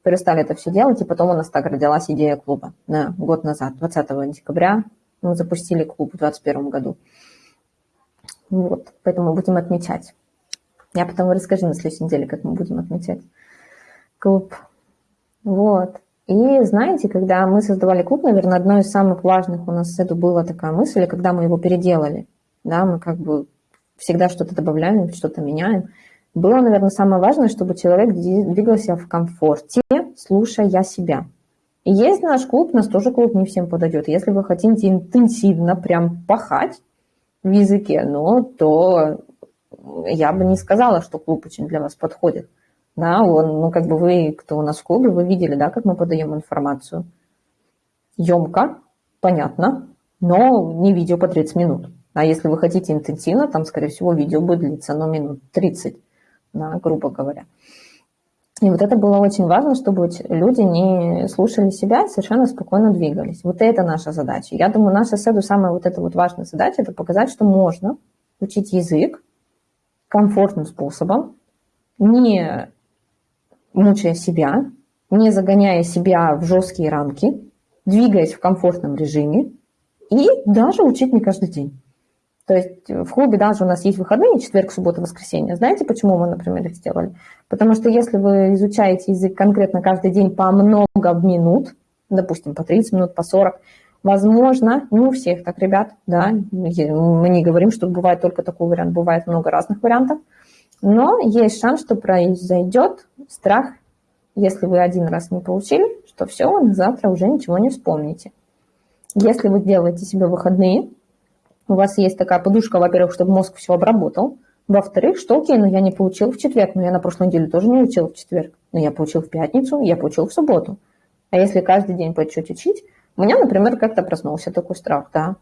перестали это все делать, и потом у нас так родилась идея клуба. На год назад, 20 декабря, мы запустили клуб в 2021 году. Вот, поэтому будем отмечать. Я потом расскажу на следующей неделе, как мы будем отмечать клуб. Вот. И знаете, когда мы создавали клуб, наверное, одной из самых важных у нас это была такая мысль, когда мы его переделали – да, мы как бы всегда что-то добавляем, что-то меняем. Было, наверное, самое важное, чтобы человек двигался в комфорте, слушая себя. И есть наш клуб, нас тоже клуб не всем подойдет. Если вы хотите интенсивно прям пахать в языке, ну, то я бы не сказала, что клуб очень для вас подходит. Да, он, ну, как бы вы, кто у нас в клубе, вы видели, да, как мы подаем информацию. Емко, понятно, но не видео по 30 минут. А если вы хотите интенсивно, там, скорее всего, видео будет длиться, ну, минут 30, да, грубо говоря. И вот это было очень важно, чтобы люди не слушали себя и совершенно спокойно двигались. Вот это наша задача. Я думаю, наша седу самая вот эта вот важная задача – это показать, что можно учить язык комфортным способом, не мучая себя, не загоняя себя в жесткие рамки, двигаясь в комфортном режиме и даже учить не каждый день. То есть в клубе даже у нас есть выходные, четверг, суббота, воскресенье. Знаете, почему мы, например, их сделали? Потому что если вы изучаете язык конкретно каждый день по много минут, допустим, по 30 минут, по 40, возможно, не у всех так, ребят, да, мы не говорим, что бывает только такой вариант, бывает много разных вариантов, но есть шанс, что произойдет страх, если вы один раз не получили, что все, завтра уже ничего не вспомните. Если вы делаете себе выходные, у вас есть такая подушка, во-первых, чтобы мозг все обработал, во-вторых, что окей, но я не получил в четверг, но я на прошлой неделе тоже не учил в четверг, но я получил в пятницу, я получил в субботу. А если каждый день по чуть учить, у меня, например, как-то проснулся такой страх, да.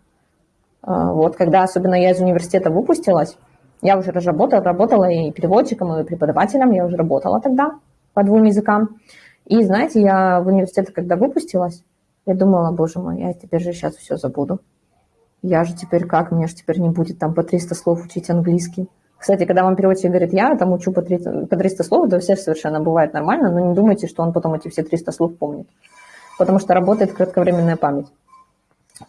А, вот, когда особенно я из университета выпустилась, я уже разработала, работала и переводчиком, и преподавателем, я уже работала тогда по двум языкам. И знаете, я в университете, когда выпустилась, я думала, боже мой, я теперь же сейчас все забуду я же теперь как, мне же теперь не будет там по 300 слов учить английский. Кстати, когда вам переводчик говорит, я там учу по 300, по 300 слов, это все совершенно бывает нормально, но не думайте, что он потом эти все 300 слов помнит, потому что работает кратковременная память.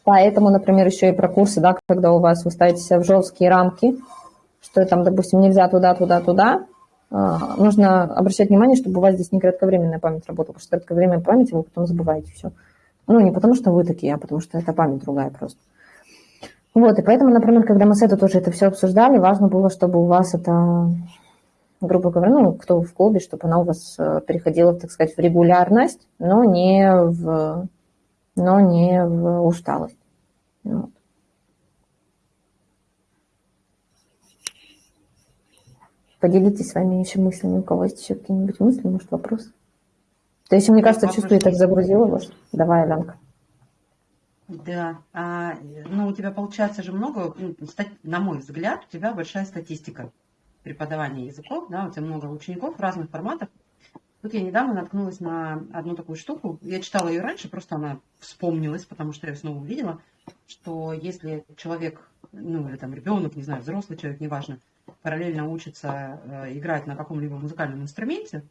Поэтому, например, еще и про курсы, да, когда у вас вы ставите себя в жесткие рамки, что там, допустим, нельзя туда, туда, туда, а, нужно обращать внимание, чтобы у вас здесь не кратковременная память работала, потому что кратковременная память вы потом забываете все. Ну, не потому что вы такие, а потому что это память другая просто. Вот, и поэтому, например, когда мы с этой тоже это все обсуждали, важно было, чтобы у вас это, грубо говоря, ну, кто в клубе, чтобы она у вас э, переходила, так сказать, в регулярность, но не в, но не в усталость. Вот. Поделитесь своими еще мыслями. У кого есть еще какие-нибудь мысли, может, вопрос? То есть, мне кажется, чувствую, так загрузила вас. Давай, Аленка. Да, а, ну у тебя получается же много, ну, на мой взгляд, у тебя большая статистика преподавания языков, да, у тебя много учеников разных форматах. Тут я недавно наткнулась на одну такую штуку, я читала ее раньше, просто она вспомнилась, потому что я снова увидела, что если человек, ну или там ребенок, не знаю, взрослый человек, неважно, параллельно учится э, играть на каком-либо музыкальном инструменте,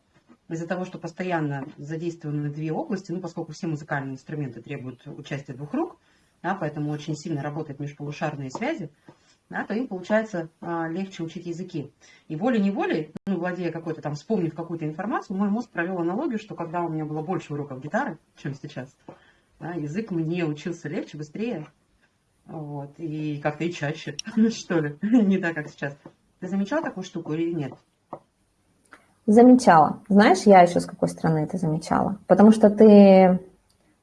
из-за того, что постоянно задействованы две области, ну, поскольку все музыкальные инструменты требуют участия двух рук, да, поэтому очень сильно работают межполушарные связи, да, то им получается а, легче учить языки. И волей-неволей, ну, владея какой-то там, вспомнив какую-то информацию, мой мозг провел аналогию, что когда у меня было больше уроков гитары, чем сейчас, да, язык мне учился легче, быстрее, вот, и как-то и чаще, *laughs* что ли, *laughs* не так, как сейчас. Ты замечал такую штуку или нет? Замечала. Знаешь, я еще с какой стороны это замечала? Потому что ты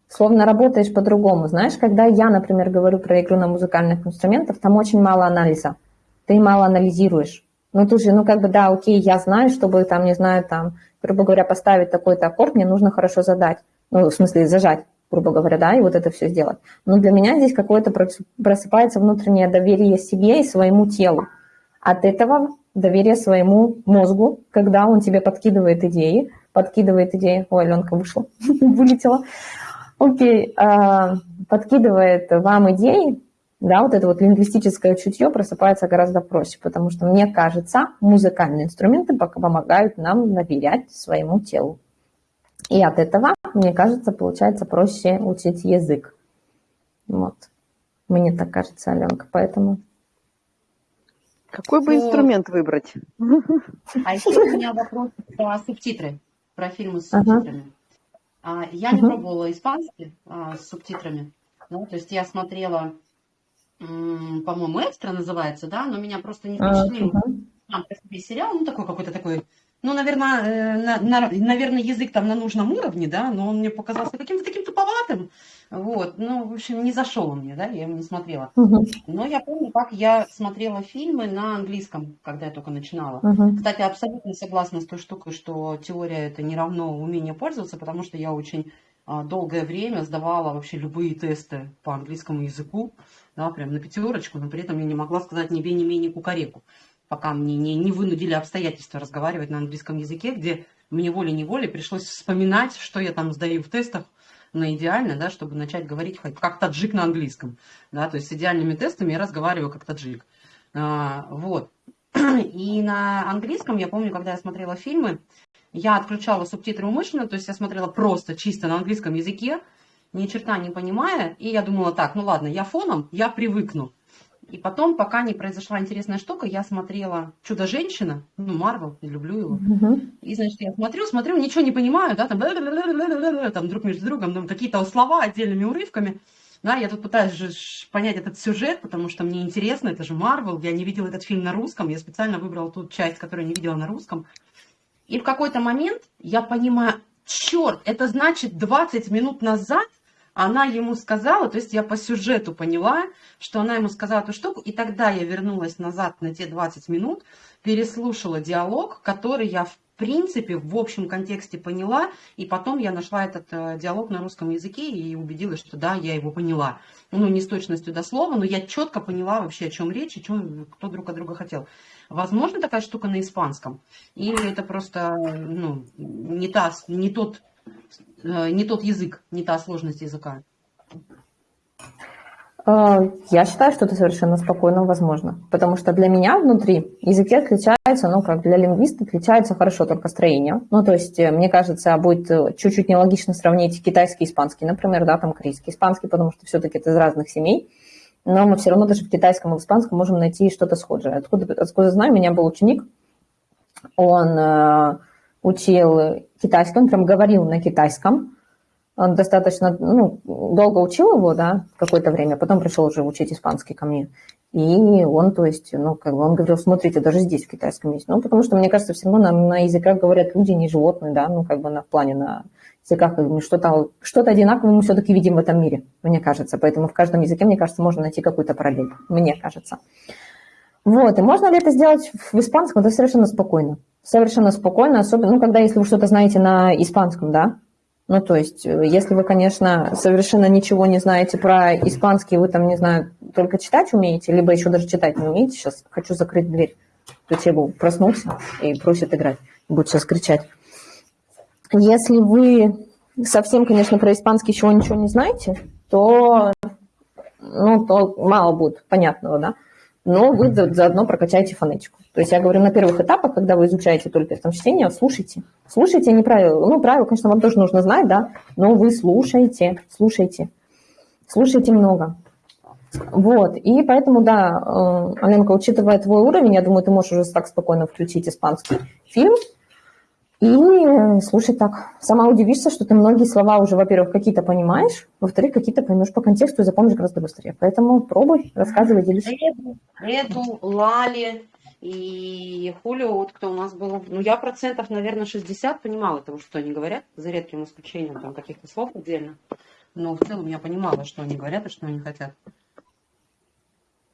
словно работаешь по-другому. Знаешь, когда я, например, говорю про игру на музыкальных инструментах, там очень мало анализа. Ты мало анализируешь. Ну, тут же, ну, как бы, да, окей, я знаю, чтобы, там, не знаю, там, грубо говоря, поставить такой-то аккорд, мне нужно хорошо задать. Ну, в смысле, зажать, грубо говоря, да, и вот это все сделать. Но для меня здесь какое-то просыпается внутреннее доверие себе и своему телу. От этого доверие своему мозгу, когда он тебе подкидывает идеи, подкидывает идеи, ой, Аленка вышла, *laughs* вылетела, окей, а, подкидывает вам идеи, да, вот это вот лингвистическое чутье просыпается гораздо проще, потому что, мне кажется, музыкальные инструменты помогают нам доверять своему телу. И от этого, мне кажется, получается проще учить язык. Вот. Мне так кажется, Аленка, поэтому какой бы инструмент выбрать? А еще у меня вопрос про субтитры, про фильмы с субтитрами. Ага. Я не пробовала испанский а, с субтитрами. Ну, то есть я смотрела, по-моему, «Экстра» называется, да, но меня просто не впечатлил. Там сериал, ну, такой какой-то такой ну, наверное, э, на, на, наверное, язык там на нужном уровне, да, но он мне показался каким-то таким туповатым. Вот, ну, в общем, не зашел он мне, да, я его не смотрела. Угу. Но я помню, как я смотрела фильмы на английском, когда я только начинала. Угу. Кстати, абсолютно согласна с той штукой, что теория это не равно умение пользоваться, потому что я очень а, долгое время сдавала вообще любые тесты по английскому языку, да, прям на пятерочку, но при этом я не могла сказать ни бе, ни ме, ни кукареку пока мне не, не вынудили обстоятельства разговаривать на английском языке, где мне волей-неволей пришлось вспоминать, что я там сдаю в тестах на идеально, да, чтобы начать говорить хоть как таджик на английском. Да, то есть с идеальными тестами я разговариваю как таджик. А, вот. *clears throat* И на английском, я помню, когда я смотрела фильмы, я отключала субтитры умышленно, то есть я смотрела просто чисто на английском языке, ни черта не понимая, и я думала так, ну ладно, я фоном, я привыкну. И потом, пока не произошла интересная штука, я смотрела «Чудо-женщина», ну, Марвел, люблю его. Угу. И, значит, я смотрю, смотрю, ничего не понимаю, да, там, там друг между другом, там, какие-то слова отдельными урывками. Да, я тут пытаюсь же понять этот сюжет, потому что мне интересно, это же Марвел, я не видела этот фильм на русском, я специально выбрала ту часть, которую не видела на русском. И в какой-то момент я понимаю, черт, это значит 20 минут назад она ему сказала, то есть я по сюжету поняла, что она ему сказала эту штуку, и тогда я вернулась назад на те 20 минут, переслушала диалог, который я в принципе в общем контексте поняла, и потом я нашла этот э, диалог на русском языке и убедилась, что да, я его поняла. Ну, не с точностью до слова, но я четко поняла вообще, о чем речь, и чем, кто друг от друга хотел. Возможно, такая штука на испанском? Или это просто ну, не, та, не тот не тот язык, не та сложность языка? Э, я считаю, что это совершенно спокойно возможно, потому что для меня внутри языки отличаются, ну, как для лингвиста отличается хорошо только строение. Ну, то есть, э, мне кажется, будет чуть-чуть нелогично сравнить китайский и испанский, например, да, там корейский, испанский, потому что все-таки это из разных семей, но мы все равно даже в китайском и в испанском можем найти что-то схожее. Откуда, откуда знаю, у меня был ученик, он учил китайский, он прям говорил на китайском. Он достаточно ну, долго учил его, да, какое-то время, потом пришел уже учить испанский ко мне. И он, то есть, ну, как бы он говорил, смотрите, даже здесь в китайском есть. Ну, потому что, мне кажется, все равно на, на языках говорят люди, не животные, да, ну, как бы на, в плане на языках что-то что одинаковое мы все-таки видим в этом мире, мне кажется. Поэтому в каждом языке, мне кажется, можно найти какую-то параллель, мне кажется. Вот, и можно ли это сделать в испанском? Это совершенно спокойно. Совершенно спокойно, особенно, ну, когда, если вы что-то знаете на испанском, да, ну, то есть, э, если вы, конечно, совершенно ничего не знаете про испанский, вы там, не знаю, только читать умеете, либо еще даже читать не умеете, сейчас хочу закрыть дверь, то Тебу проснулся и просит играть, будет сейчас кричать. Если вы совсем, конечно, про испанский чего ничего не знаете, то, ну, то мало будет понятного, да, но вы заодно прокачаете фонетику. То есть я говорю, на первых этапах, когда вы изучаете только там чтение, слушайте. Слушайте, а не правила. Ну, правила, конечно, вам тоже нужно знать, да, но вы слушайте, слушайте. Слушайте много. Вот, и поэтому, да, э, Аленка, учитывая твой уровень, я думаю, ты можешь уже так спокойно включить испанский фильм и э, слушать так. Сама удивишься, что ты многие слова уже, во-первых, какие-то понимаешь, во-вторых, какие-то поймешь по контексту и запомнишь гораздо быстрее. Поэтому пробуй, рассказывай, делись. Эду, Эду Лали, и Хулио, вот кто у нас был, ну я процентов, наверное, 60 понимала того, что они говорят, за редким исключением там каких-то слов отдельно. Но в целом я понимала, что они говорят и что они хотят.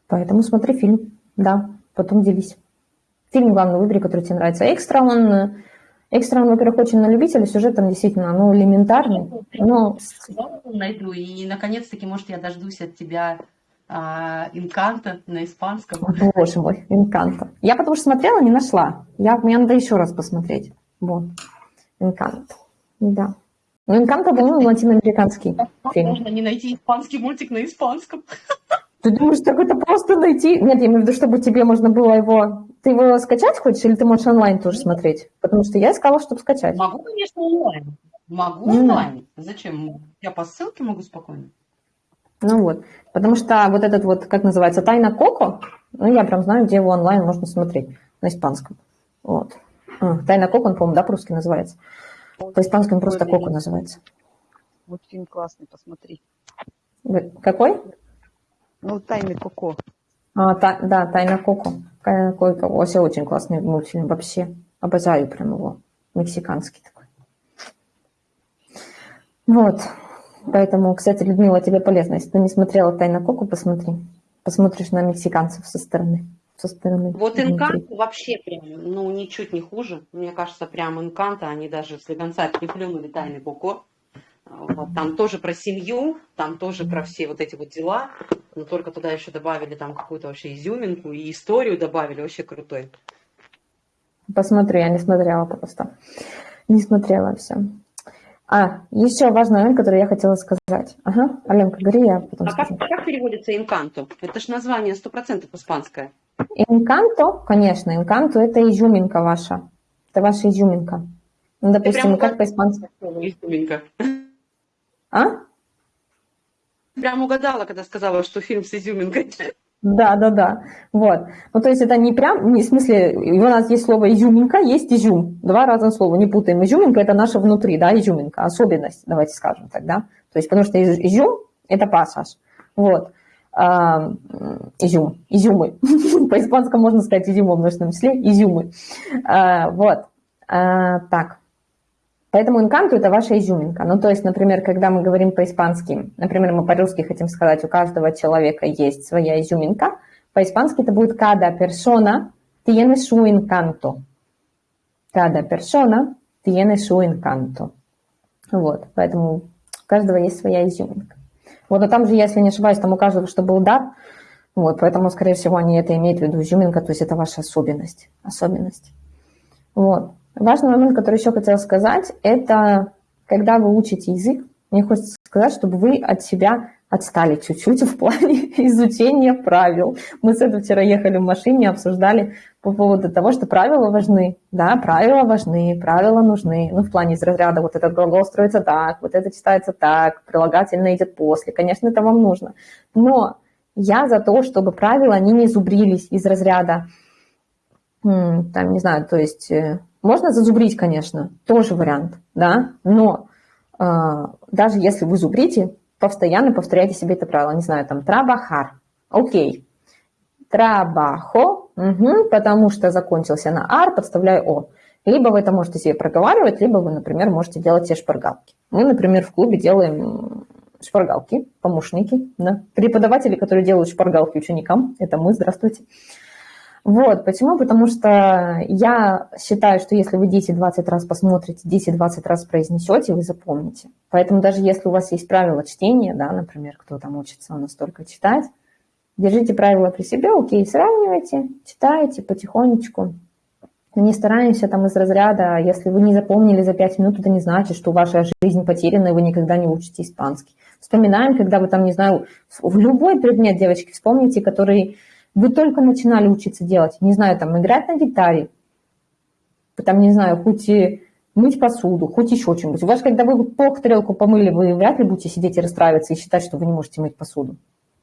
Поэтому смотри фильм, да, потом делись. Фильм, главный выбери, который тебе нравится. Экстра, он, экстра, он, во-первых, очень на любителя, сюжет там действительно, ну, элементарный, но... Найду, и, наконец-таки, может, я дождусь от тебя а, Инканто на испанском. Боже мой, Инканто. Я потому что смотрела, не нашла. Я, мне надо еще раз посмотреть. Вот. Инканто. Да. Ну, Инканто, по-моему, латиноамериканский фильм. Можно не найти испанский мультик на испанском. Ты думаешь, так это просто найти? Нет, я имею в виду, чтобы тебе можно было его... Ты его скачать хочешь или ты можешь онлайн тоже смотреть? Потому что я искала, чтобы скачать. Могу, конечно, онлайн. Могу онлайн. Зачем? Я по ссылке могу спокойно. Ну вот, потому что вот этот вот, как называется, «Тайна Коко», ну, я прям знаю, где его онлайн можно смотреть на испанском. Вот. А, «Тайна Коко», он, по-моему, да, по-русски называется. По-испански он просто «Коко» называется. Вот фильм классный, посмотри. Какой? Ну, «Тайны Коко». А, та, да, «Тайна Коко». Коко. Вообще очень классный мультфильм, вообще. Обожаю прям его. Мексиканский такой. Вот. Поэтому, кстати, Людмила, тебе полезно. Если ты не смотрела «Тайна Коку», посмотри. Посмотришь на мексиканцев со стороны. Со стороны вот Инкант вообще прям, ну, ничуть не хуже. Мне кажется, прям Инканта, они даже с Легонца переплюнули «Тайны Коко». Вот, там тоже про семью, там тоже про все вот эти вот дела, но только туда еще добавили там какую-то вообще изюминку и историю добавили, вообще крутой. Посмотри, я не смотрела просто. Не смотрела все. А, еще важный момент, который я хотела сказать. Ага, Аленка, говори, я потом А как, как переводится инканто? Это же название 100% испанское. Инканто, конечно, инканто – это изюминка ваша. Это ваша изюминка. Ну, допустим, как по-испански? Изюминка. А? Прям угадала, когда сказала, что фильм с изюминкой. Да, да, да. Вот. Ну, то есть это не прям, не в смысле, у нас есть слово изюминка, есть изюм. Два разных слова, не путаем. Изюминка – это наша внутри, да, изюминка, особенность, давайте скажем так, да. То есть потому что изюм – это пассаж. Вот. А, изюм, изюмы. *laughs* По-испанскому можно сказать изюмы в множественном числе, изюмы. А, вот. А, так. Поэтому инканту – это ваша изюминка. Ну, то есть, например, когда мы говорим по-испански, например, мы по-русски хотим сказать, у каждого человека есть своя изюминка, по-испански это будет «cada persona tiene su encanto». «Cada persona tiene su encanto». Вот, поэтому у каждого есть своя изюминка. Вот, а там же, если не ошибаюсь, там у каждого, что был дар, вот, поэтому, скорее всего, они это имеют в виду изюминка, то есть это ваша особенность, особенность. Вот. Важный момент, который еще хотела сказать, это когда вы учите язык, мне хочется сказать, чтобы вы от себя отстали чуть-чуть *laughs* в плане изучения правил. Мы с этим вчера ехали в машине, обсуждали по поводу того, что правила важны. Да, правила важны, правила нужны. Ну, в плане из разряда вот этот глагол строится так, вот это читается так, прилагательное идет после. Конечно, это вам нужно. Но я за то, чтобы правила, они не зубрились из разряда, там, не знаю, то есть э, можно зазубрить, конечно, тоже вариант, да, но э, даже если вы зубрите, постоянно повторяйте себе это правило. Не знаю, там, трабахар, окей. Трабахо, угу, потому что закончился на ар, подставляю о. Либо вы это можете себе проговаривать, либо вы, например, можете делать все шпаргалки. Мы, например, в клубе делаем шпаргалки, помощники, да. преподаватели, которые делают шпаргалки ученикам, это мы, здравствуйте. Вот, почему? Потому что я считаю, что если вы 10-20 раз посмотрите, 10-20 раз произнесете, вы запомните. Поэтому даже если у вас есть правила чтения, да, например, кто там учится настолько читать, держите правила при себе, окей, сравнивайте, читайте потихонечку. Не стараемся там из разряда, если вы не запомнили за 5 минут, это не значит, что ваша жизнь потеряна, и вы никогда не учите испанский. Вспоминаем, когда вы там, не знаю, в любой предмет, девочки, вспомните, который вы только начинали учиться делать, не знаю, там, играть на гитаре, там, не знаю, хоть и мыть посуду, хоть еще что-нибудь. У вас, когда вы плохо тарелку помыли, вы вряд ли будете сидеть и расстраиваться и считать, что вы не можете мыть посуду.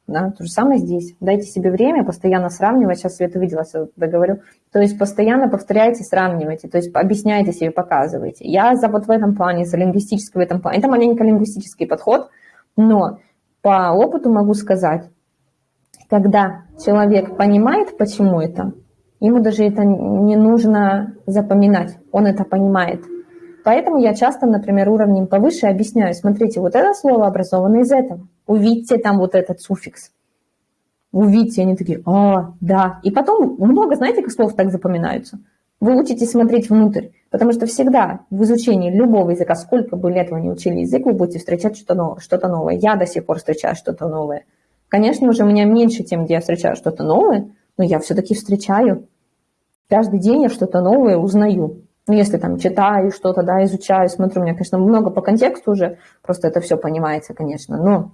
Да, то же самое здесь. Дайте себе время, постоянно сравнивать. Сейчас Света видела, я говорю. То есть постоянно повторяйте, сравнивайте. То есть объясняйте себе, показывайте. Я за вот в этом плане, за лингвистический в этом плане. Это маленько лингвистический подход, но по опыту могу сказать, когда человек понимает, почему это, ему даже это не нужно запоминать, он это понимает. Поэтому я часто, например, уровнем повыше объясняю, смотрите, вот это слово образовано из этого. Увидьте там вот этот суффикс. Увидьте, они такие, а, да. И потом много, знаете, как слов так запоминаются? Вы учитесь смотреть внутрь, потому что всегда в изучении любого языка, сколько бы лет вы не учили язык, вы будете встречать что-то новое. Что новое. Я до сих пор встречаю что-то новое. Конечно, уже у меня меньше тем, где я встречаю что-то новое, но я все-таки встречаю. Каждый день я что-то новое узнаю. Ну, если там читаю что-то, да, изучаю, смотрю, у меня, конечно, много по контексту уже, просто это все понимается, конечно, но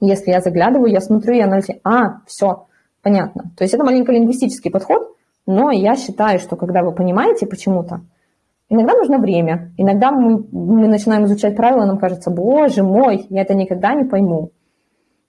если я заглядываю, я смотрю и анализирую, а, все, понятно. То есть это маленько лингвистический подход, но я считаю, что когда вы понимаете почему-то, иногда нужно время, иногда мы, мы начинаем изучать правила, нам кажется, боже мой, я это никогда не пойму.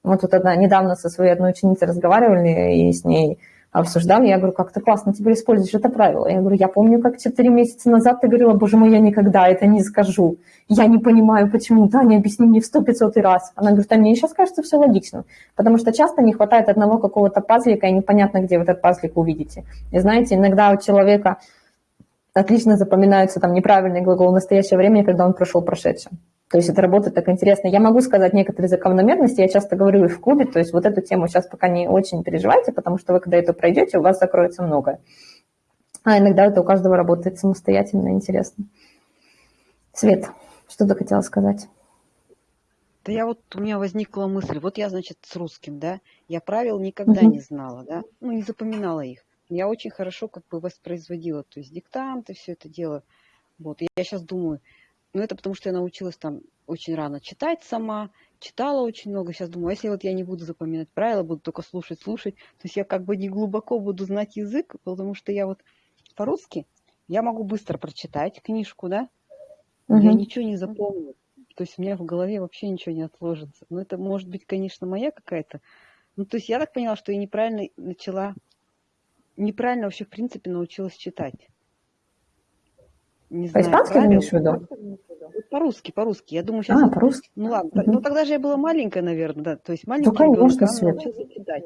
Мы тут одна, недавно со своей одной ученицей разговаривали и с ней обсуждали. Я говорю, как ты классно теперь используешь это правило. Я говорю, я помню, как четыре месяца назад ты говорила, боже мой, я никогда это не скажу. Я не понимаю, почему. Да, не объясни мне в сто пятьсот раз. Она говорит, а мне сейчас кажется все логично. Потому что часто не хватает одного какого-то пазлика, и непонятно, где вы этот пазлик увидите. И знаете, иногда у человека отлично запоминаются там неправильный глагол в настоящее время, когда он прошел прошедшее. То есть это работает так интересно. Я могу сказать некоторые закономерности, я часто говорю и в клубе, то есть вот эту тему сейчас пока не очень переживайте, потому что вы когда это пройдете, у вас закроется многое. А иногда это у каждого работает самостоятельно, интересно. Свет, что ты хотела сказать? Да я вот, у меня возникла мысль, вот я, значит, с русским, да, я правил никогда не знала, да, ну, не запоминала их. Я очень хорошо как бы воспроизводила, то есть диктанты, все это дело. Вот, я сейчас думаю, ну, это потому что я научилась там очень рано читать сама, читала очень много. Сейчас думаю, а если вот я не буду запоминать правила, буду только слушать, слушать, то есть я как бы не глубоко буду знать язык, потому что я вот по-русски, я могу быстро прочитать книжку, да, угу. я ничего не запомню. То есть у меня в голове вообще ничего не отложится. Но это может быть, конечно, моя какая-то. Ну, то есть я так поняла, что я неправильно начала, неправильно вообще, в принципе, научилась читать не знаю, По-испански ты имеешь в виду? По-русски, по-русски. Я думаю, сейчас... А, по-русски. Ну ладно, угу. ну тогда же я была маленькая, наверное, да. То есть маленькая ну, конечно, Свет. читать.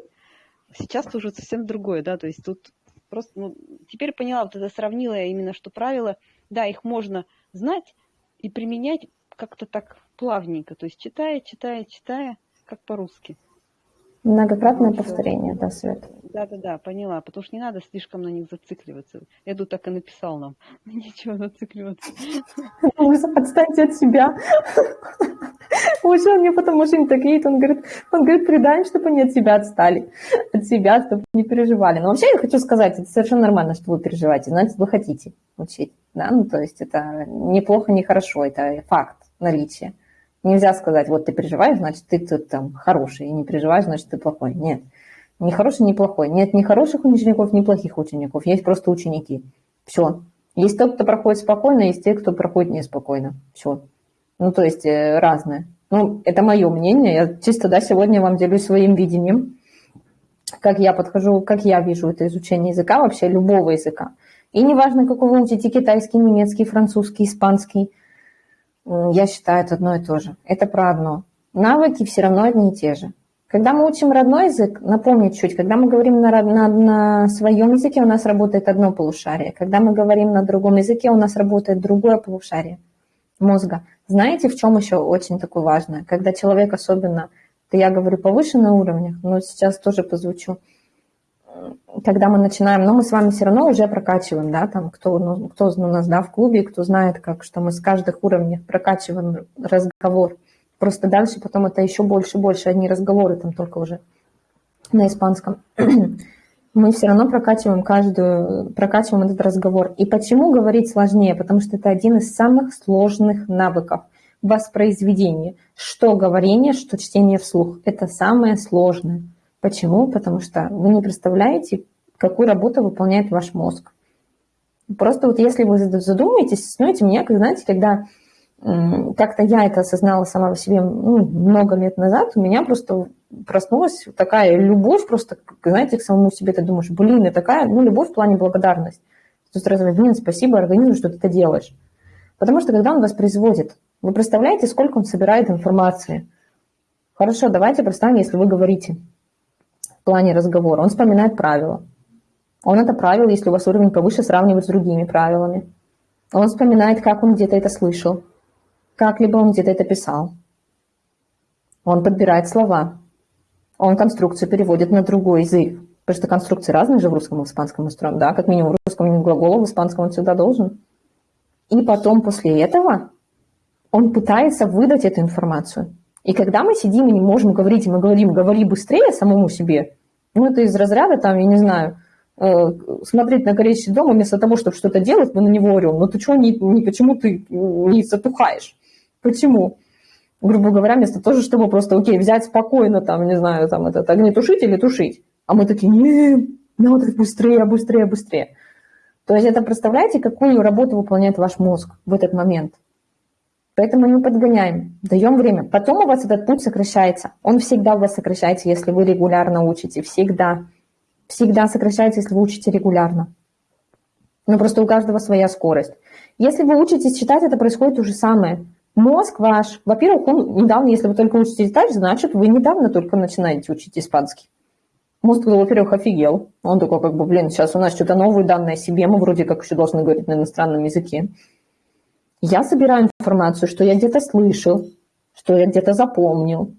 Сейчас уже совсем другое, да, то есть тут просто, ну, теперь поняла, вот это сравнила я именно, что правила, да, их можно знать и применять как-то так плавненько, то есть читая, читая, читая, как по-русски. Многократное ну, повторение, да, Свет. Да-да-да, поняла, потому что не надо слишком на них зацикливаться. Эду так и написал нам. *laughs* Ничего зацикливаться. Отстаньте от себя. Уже он мне потом очень так едет, он говорит, он говорит, предай, чтобы они от себя отстали, от себя, чтобы не переживали. Но вообще я хочу сказать, это совершенно нормально, что вы переживаете, значит, вы хотите учить, да, ну, то есть это неплохо, не хорошо, это факт наличия. Нельзя сказать, вот ты переживаешь, значит, ты тут там хороший, и не переживаешь, значит, ты плохой. Нет. Не хороший, не плохой. Нет ни хороших учеников, ни плохих учеников. Есть просто ученики. Все. Есть тот, кто проходит спокойно, есть те, кто проходит неспокойно. Все. Ну, то есть э, разное. Ну, это мое мнение. Я чисто, да, сегодня вам делюсь своим видением, как я подхожу, как я вижу это изучение языка, вообще любого языка. И неважно, какой вы учите, китайский, немецкий, французский, испанский – я считаю, это одно и то же. Это про одно. Навыки все равно одни и те же. Когда мы учим родной язык, напомню чуть, когда мы говорим на, на, на своем языке, у нас работает одно полушарие. Когда мы говорим на другом языке, у нас работает другое полушарие мозга. Знаете, в чем еще очень такое важное? Когда человек особенно, то я говорю повыше на уровнях, но сейчас тоже позвучу, когда мы начинаем, но мы с вами все равно уже прокачиваем, да, там, кто, ну, кто у нас, да, в клубе, кто знает, как, что мы с каждых уровней прокачиваем разговор. Просто дальше потом это еще больше больше, одни разговоры там только уже на испанском. *clears throat* мы все равно прокачиваем каждую, прокачиваем этот разговор. И почему говорить сложнее? Потому что это один из самых сложных навыков воспроизведения. Что говорение, что чтение вслух. Это самое сложное. Почему? Потому что вы не представляете, какую работу выполняет ваш мозг. Просто вот если вы задумаетесь, знаете, меня, как знаете, когда как-то я это осознала сама по себе ну, много лет назад, у меня просто проснулась такая любовь просто, знаете, к самому себе, ты думаешь, блин, и такая, ну, любовь в плане благодарность. Ты сразу, блин, спасибо организму, что ты это делаешь. Потому что когда он воспроизводит, вы представляете, сколько он собирает информации? Хорошо, давайте представим, если вы говорите в плане разговора. Он вспоминает правила. Он это правило, если у вас уровень повыше, сравнивает с другими правилами. Он вспоминает, как он где-то это слышал как-либо он где-то это писал. Он подбирает слова. Он конструкцию переводит на другой язык. Потому что конструкции разные же в русском и в испанском устроены. Да, как минимум в русском глагол, в испанском он всегда должен. И потом после этого он пытается выдать эту информацию. И когда мы сидим и не можем говорить, и мы говорим, говори быстрее самому себе, ну это из разряда там, я не знаю, Э, смотреть на горящий дом, вместо того, чтобы что-то делать, мы на него орем. Ну ты что, не, не, почему ты не затухаешь? Почему? Грубо говоря, вместо того, чтобы просто, окей, взять спокойно, там, не знаю, там, этот огнетушитель или тушить. А мы такие, не, надо быстрее, быстрее, быстрее. То есть это представляете, какую работу выполняет ваш мозг в этот момент. Поэтому не подгоняем, даем время. Потом у вас этот путь сокращается. Он всегда у вас сокращается, если вы регулярно учите. Всегда всегда сокращается, если вы учите регулярно. Но просто у каждого своя скорость. Если вы учитесь читать, это происходит то же самое. Мозг ваш, во-первых, он недавно, если вы только учите читать, значит, вы недавно только начинаете учить испанский. Мозг, во-первых, офигел. Он такой, как бы, блин, сейчас у нас что-то новые данные о себе, мы вроде как еще должны говорить на иностранном языке. Я собираю информацию, что я где-то слышал, что я где-то запомнил,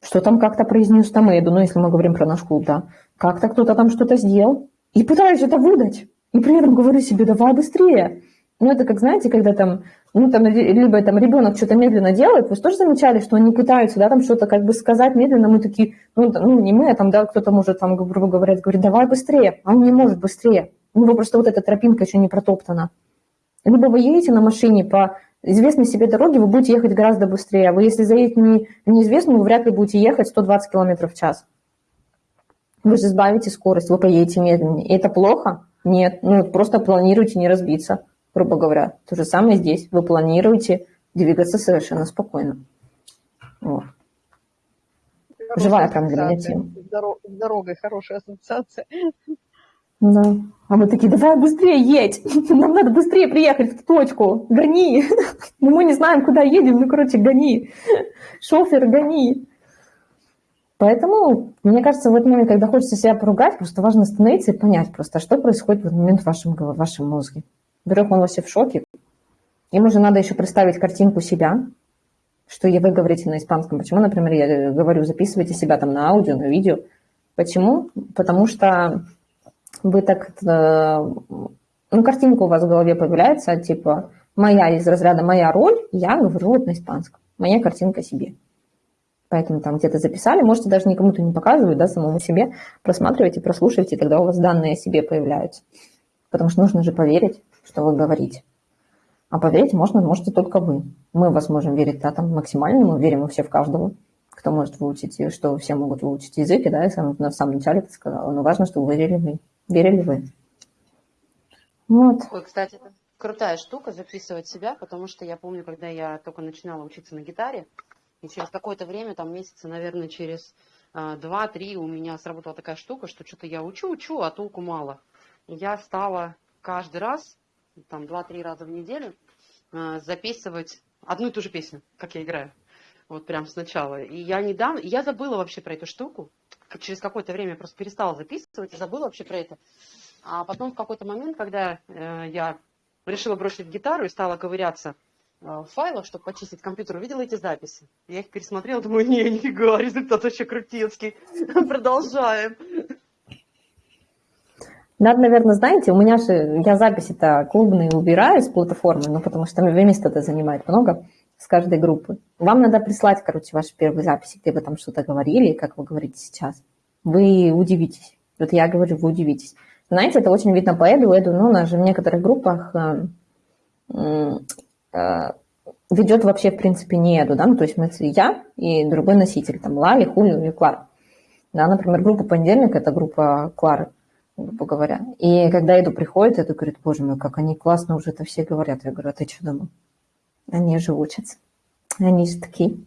что там как-то произнес Томеду, ну, если мы говорим про наш клуб, да, как-то кто-то там что-то сделал, и пытаюсь это выдать. И при этом говорю себе, давай быстрее. Ну, это как, знаете, когда там, ну, там, либо там ребенок что-то медленно делает, вы тоже замечали, что они пытаются, да, там что-то как бы сказать медленно, мы такие, ну, ну не мы, а там, да, кто-то может, там, грубо говоря, говорит, давай быстрее, а он не может быстрее. У него просто вот эта тропинка еще не протоптана. Либо вы едете на машине по известной себе дороге, вы будете ехать гораздо быстрее. А вы, если заедете не, неизвестную, вы вряд ли будете ехать 120 км в час. Вы же сбавите скорость, вы поедете медленнее. И это плохо? Нет. Ну, просто планируйте не разбиться, грубо говоря. То же самое здесь. Вы планируете двигаться совершенно спокойно. Вот. Живая прям для меня тема. С дорогой хорошая ассоциация. Да. А мы такие, давай быстрее едь, *laughs* нам надо быстрее приехать в точку, гони. *laughs* Ну, мы не знаем, куда едем, ну, короче, гони. *laughs* Шофер, гони. Поэтому, мне кажется, в этот момент, когда хочется себя поругать, просто важно остановиться и понять просто, что происходит в этот момент в вашем, в вашем мозге. Во-первых, он вообще в шоке. Им уже надо еще представить картинку себя, что вы говорите на испанском. Почему, например, я говорю, записывайте себя там на аудио, на видео. Почему? Потому что вы так, э, ну, картинка у вас в голове появляется, типа, моя из разряда «моя роль», я говорю вот на испанском, моя картинка себе. Поэтому там где-то записали, можете даже никому-то не показывать, да, самому себе, просматривайте, прослушивайте, тогда у вас данные о себе появляются. Потому что нужно же поверить, что вы говорите. А поверить можно, можете только вы. Мы вас можем верить, да, там максимально, мы верим все в каждого кто может выучить, что все могут выучить языки, да, я сам, на самом начале это сказала, но важно, чтобы вы верили вы. Верили вы. Вот. Ой, кстати, это крутая штука записывать себя, потому что я помню, когда я только начинала учиться на гитаре, и через какое-то время, там месяца, наверное, через а, два-три у меня сработала такая штука, что что-то я учу-учу, а толку мало. Я стала каждый раз, там два-три раза в неделю, а, записывать одну и ту же песню, как я играю. Вот прям сначала. И я недавно, я забыла вообще про эту штуку. Через какое-то время просто перестала записывать и забыла вообще про это. А потом в какой-то момент, когда э, я решила бросить гитару и стала ковыряться э, в файлах, чтобы почистить компьютер, увидела эти записи. Я их пересмотрела, думаю, не, нифига, *laughs* результат вообще крутецкий. *laughs* Продолжаем. Надо, наверное, знаете, у меня же, я записи-то клубные убираю с платформы, ну, потому что место это занимает много с каждой группы. Вам надо прислать, короче, ваши первые записи, где вы там что-то говорили, как вы говорите сейчас. Вы удивитесь. Вот я говорю, вы удивитесь. Знаете, это очень видно по Эду. Эду, ну, у нас же в некоторых группах э, э, ведет вообще, в принципе, не Эду, да, ну, то есть мы, я и другой носитель, там, Лали, Хулю или Клара. Да, например, группа понедельник – это группа Клары грубо говоря. И когда Эду приходит, Эду говорит, боже мой, как они классно уже это все говорят. Я говорю, а ты что думал? Они же учатся. Они же такие.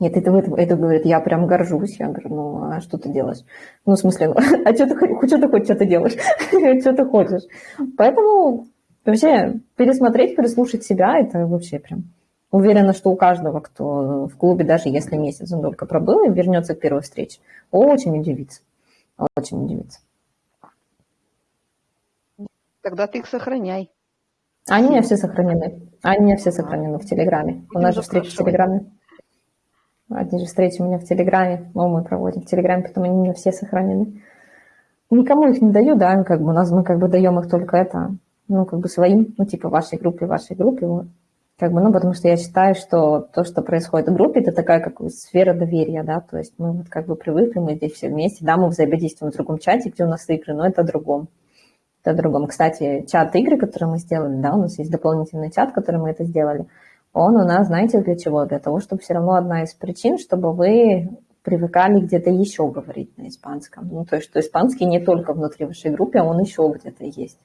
Нет, это, это, это говорит, я прям горжусь. Я говорю, ну, а что ты делаешь? Ну, в смысле, ну, *laughs* а что ты, что ты хочешь, что ты делаешь? *laughs* что ты хочешь? Поэтому вообще пересмотреть, переслушать себя, это вообще прям... Уверена, что у каждого, кто в клубе, даже если месяц он только пробыл и вернется к первой встрече, очень удивится. Очень удивится. Тогда ты их сохраняй. Они у меня все сохранены. Они у меня все сохранены в Телеграме. у нас же встреча в Телеграме. Одни же встречи у меня в Телеграме. Ну, мы проводим в Телеграме, потом они у меня все сохранены. Никому их не даю, да, как бы у нас мы как бы даем их только это, ну, как бы своим, ну, типа вашей группе, вашей группе. Как бы, ну, потому что я считаю, что то, что происходит в группе, это такая как бы сфера доверия, да, то есть мы вот как бы привыкли, мы здесь все вместе, да, мы взаимодействуем в другом чате, где у нас игры, но это о другом о другом. Кстати, чат игры, который мы сделали, да, у нас есть дополнительный чат, который мы это сделали, он у нас, знаете, для чего? Для того, чтобы все равно одна из причин, чтобы вы привыкали где-то еще говорить на испанском. Ну, то есть, что испанский не только внутри вашей группы, а он еще где-то есть.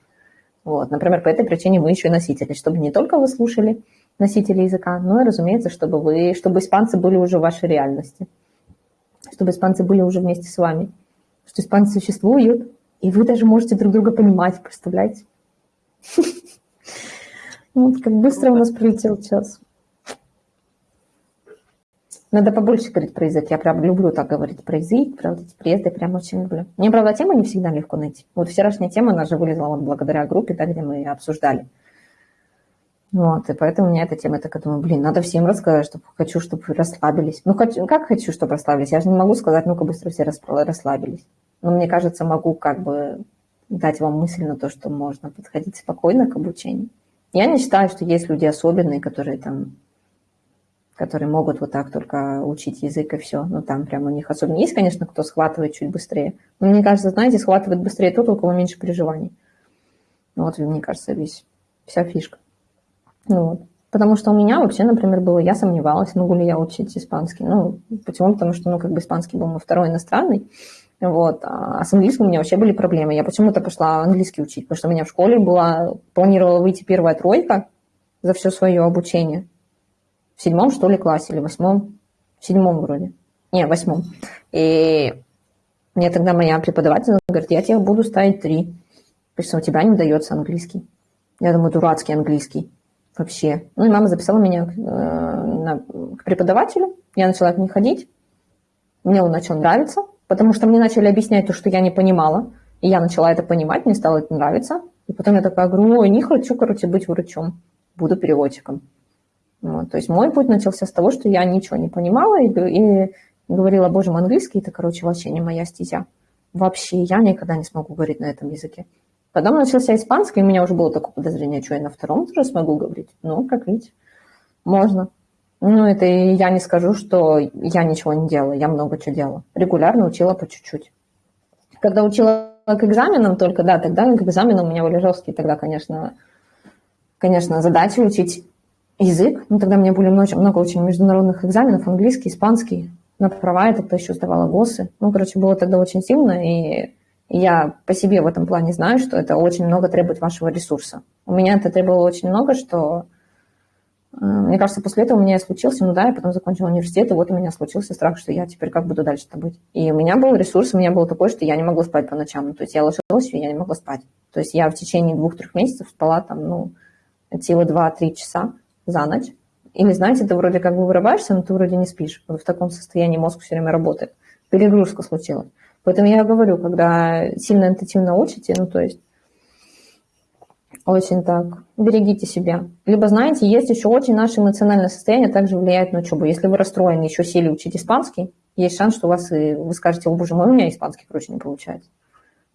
Вот, например, по этой причине мы еще и носители, чтобы не только вы слушали носители языка, но и, разумеется, чтобы вы, чтобы испанцы были уже в вашей реальности, чтобы испанцы были уже вместе с вами, что испанцы существуют, и вы даже можете друг друга понимать, представляете? *laughs* Вот как быстро у нас пролетел час. Надо побольше говорить про язык. Я прям люблю так говорить про язык, про вот эти приезды, прям очень люблю. Мне, правда, тема не всегда легко найти. Вот вчерашняя тема, она же вылезла вот благодаря группе, да, где мы обсуждали. Вот, и поэтому у меня эта тема, я так думаю, блин, надо всем рассказать, чтобы хочу, чтобы расслабились. Ну, хочу, как хочу, чтобы расслабились? Я же не могу сказать, ну-ка быстро все расслабились. Но мне кажется, могу как бы дать вам мысль на то, что можно подходить спокойно к обучению. Я не считаю, что есть люди особенные, которые там которые могут вот так только учить язык и все. Ну, там прям у них особенно есть, конечно, кто схватывает чуть быстрее. Но мне кажется, знаете, схватывает быстрее тот, у кого меньше переживаний. Ну, вот, мне кажется, весь, вся фишка. Ну, вот. Потому что у меня вообще, например, было, я сомневалась, могу ли я учить испанский. Ну, почему? Потому что, ну, как бы испанский был мой второй иностранный. Вот. А с английским у меня вообще были проблемы. Я почему-то пошла английский учить, потому что у меня в школе была, планировала выйти первая тройка за все свое обучение. В седьмом, что ли, классе или восьмом? В седьмом вроде. Не, в восьмом. И мне тогда моя преподаватель говорит, я тебе буду ставить три, потому что у тебя не дается английский. Я думаю, дурацкий английский вообще. Ну и мама записала меня э, на, к преподавателю. Я начала к ней ходить. Мне он начал нравиться потому что мне начали объяснять то, что я не понимала, и я начала это понимать, мне стало это нравиться. И потом я такая говорю, ой, не хочу, короче, быть врачом, буду переводчиком. Вот, то есть мой путь начался с того, что я ничего не понимала и, и говорила, боже мой, английский это, короче, вообще не моя стезя. Вообще я никогда не смогу говорить на этом языке. Потом начался испанский, и у меня уже было такое подозрение, что я на втором тоже смогу говорить. Ну, как видите, можно. Ну, это я не скажу, что я ничего не делала, я много чего делала. Регулярно учила по чуть-чуть. Когда учила к экзаменам только, да, тогда к экзаменам у меня были жесткие тогда, конечно, конечно, задачи учить язык. Ну, тогда у меня были много, много очень международных экзаменов, английский, испанский. На права я тогда еще сдавала ГОСы. Ну, короче, было тогда очень сильно, и я по себе в этом плане знаю, что это очень много требует вашего ресурса. У меня это требовало очень много, что мне кажется, после этого у меня случился, ну да, я потом закончила университет, и вот у меня случился страх, что я теперь как буду дальше-то быть. И у меня был ресурс, у меня был такой, что я не могла спать по ночам. То есть я ложилась, и я не могла спать. То есть я в течение двух-трех месяцев спала там, ну, силы 2-3 часа за ночь. Или, знаете, ты вроде как бы вырываешься, но ты вроде не спишь. Вот в таком состоянии мозг все время работает. Перегрузка случилась. Поэтому я говорю, когда сильно интенсивно учите, ну, то есть очень так. Берегите себя. Либо, знаете, есть еще очень наше эмоциональное состояние также влияет на учебу. Если вы расстроены, еще сели учить испанский, есть шанс, что у вас и вы скажете, о боже мой, у меня испанский, короче, не получается.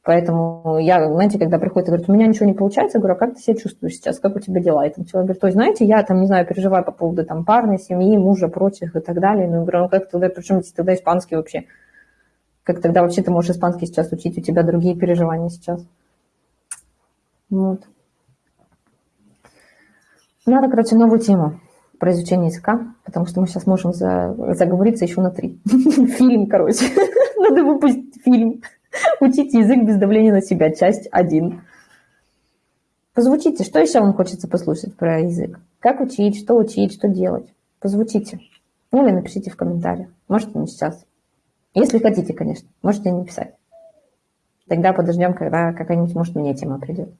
Поэтому я, знаете, когда приходит и говорит, у меня ничего не получается, я говорю, а как ты себя чувствуешь сейчас, как у тебя дела? И там человек говорит, то есть, знаете, я там, не знаю, переживаю по поводу там парной, семьи, мужа, прочих и так далее. Ну, я говорю, ну как тогда, причем тогда испанский вообще? Как тогда вообще ты можешь испанский сейчас учить, у тебя другие переживания сейчас? Вот. Надо, короче, новую тему про изучение языка, потому что мы сейчас можем за, заговориться еще на три. *laughs* Фильм, короче. *laughs* Надо выпустить фильм. Учите язык без давления на себя. Часть 1. Позвучите, что еще вам хочется послушать про язык? Как учить, что учить, что делать? Позвучите. Ну или напишите в комментариях. Можете не сейчас. Если хотите, конечно. Можете не писать. Тогда подождем, когда какая-нибудь, может, мне тема придет.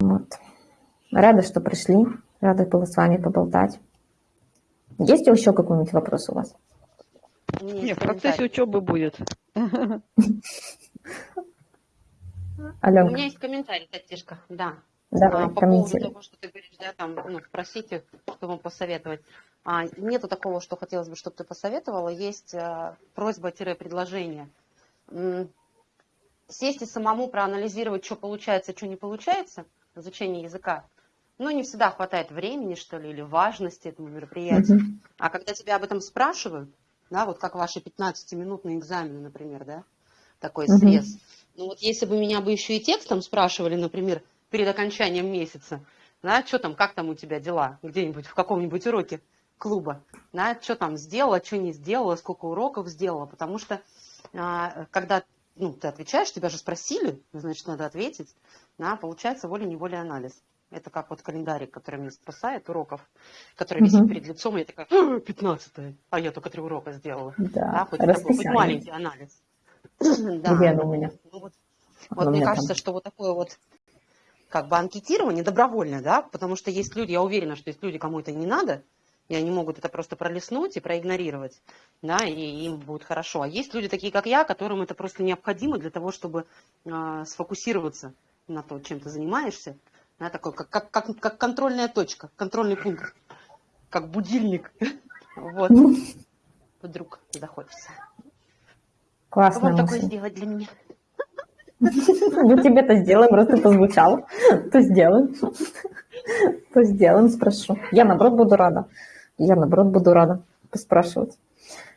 Вот. Рада, что пришли. Рада была с вами поболтать. Есть еще какой-нибудь вопрос у вас? Нет, в процессе учебы будет. *laughs* Аленка. У меня есть комментарий, Татишка, да. Давай, а, по поводу того, что ты говоришь, да, там, ну, спросите, что вам посоветовать. А, нету такого, что хотелось бы, чтобы ты посоветовала. Есть а, просьба-предложение. Сесть и самому проанализировать, что получается, что не получается в изучении языка. Ну, не всегда хватает времени, что ли, или важности этому мероприятию. Uh-huh. А когда тебя об этом спрашивают, да, вот как ваши 15-минутные экзамены, например, да, такой uh-huh. срез. Ну вот если бы меня бы еще и текстом спрашивали, например, перед окончанием месяца, да, что там, как там у тебя дела, где-нибудь в каком-нибудь уроке клуба, да, что там сделала, что не сделала, сколько уроков сделала, потому что а, когда ну, ты отвечаешь, тебя же спросили, значит, надо ответить, да, получается волей-неволей анализ. Это как вот календарик, который мне спасает уроков, который висит угу. перед лицом, и я такая, 15 а я только три урока сделала. Да, да хоть, такой, хоть маленький анализ. *clears throat* да. Оно у меня? Ну, вот вот мне кажется, там. что вот такое вот как бы анкетирование добровольное, да, потому что есть люди, я уверена, что есть люди, кому это не надо, и они могут это просто пролистнуть и проигнорировать, да, и им будет хорошо. А есть люди такие, как я, которым это просто необходимо для того, чтобы э, сфокусироваться на то, чем ты занимаешься, да, такой, как, как, как, как контрольная точка, контрольный пункт, как будильник. *laughs* Вот. Ну. Вдруг захочется. Классно. Вам такое сделать для меня? *laughs* Ну, тебе-то сделаем, просто позвучало. *laughs* То сделаем. То сделаем, спрошу. Я, наоборот, буду рада. Я, наоборот, буду рада поспрашивать.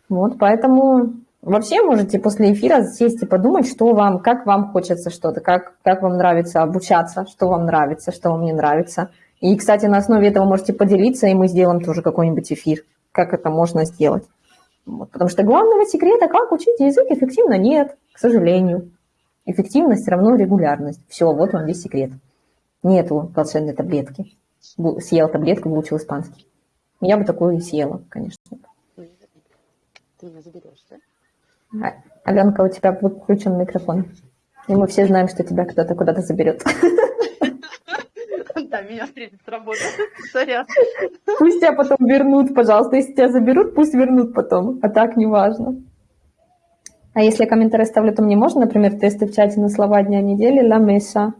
Вот, поэтому Вообще можете после эфира сесть и подумать, что вам, как вам хочется что-то, как, как вам нравится обучаться, что вам нравится, что вам не нравится. И, кстати, на основе этого можете поделиться, и мы сделаем тоже какой-нибудь эфир, как это можно сделать. Вот. Потому что главного секрета, как учить язык эффективно, нет, к сожалению. Эффективность равно регулярность. Все, вот вам весь секрет. Нету волшебной таблетки. Съел таблетку, выучил испанский. Я бы такую и съела, конечно. Ты меня заберешь, да? А, Аленка, у тебя включен микрофон. И мы все знаем, что тебя кто-то куда-то заберет. Да, меня встретит с работы. Сорян. Пусть тебя потом вернут, пожалуйста. Если тебя заберут, пусть вернут потом. А так не важно. А если я комментарий ставлю, то мне можно, например, тесты в чате на слова дня недели, ла меса.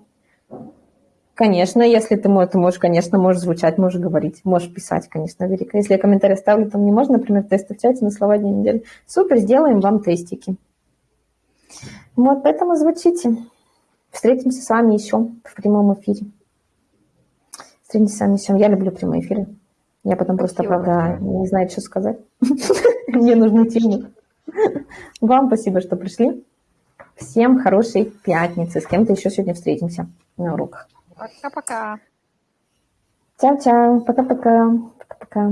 Конечно, если ты, ты можешь, конечно, можешь звучать, можешь говорить, можешь писать, конечно, Верика. Если я комментарий ставлю, то мне можно, например, тесты в чате на слова дня недели. Супер, сделаем вам тестики. Вот, поэтому звучите. Встретимся с вами еще в прямом эфире. Встретимся с вами еще. Я люблю прямые эфиры. Я потом просто, правда, не знаю, что сказать. *laughs* Мне нужны темы. Вам спасибо, что пришли. Всем хорошей пятницы. С кем-то еще сегодня встретимся на уроках. Пока-пока. Чао-чао. Пока-пока. Пока-пока.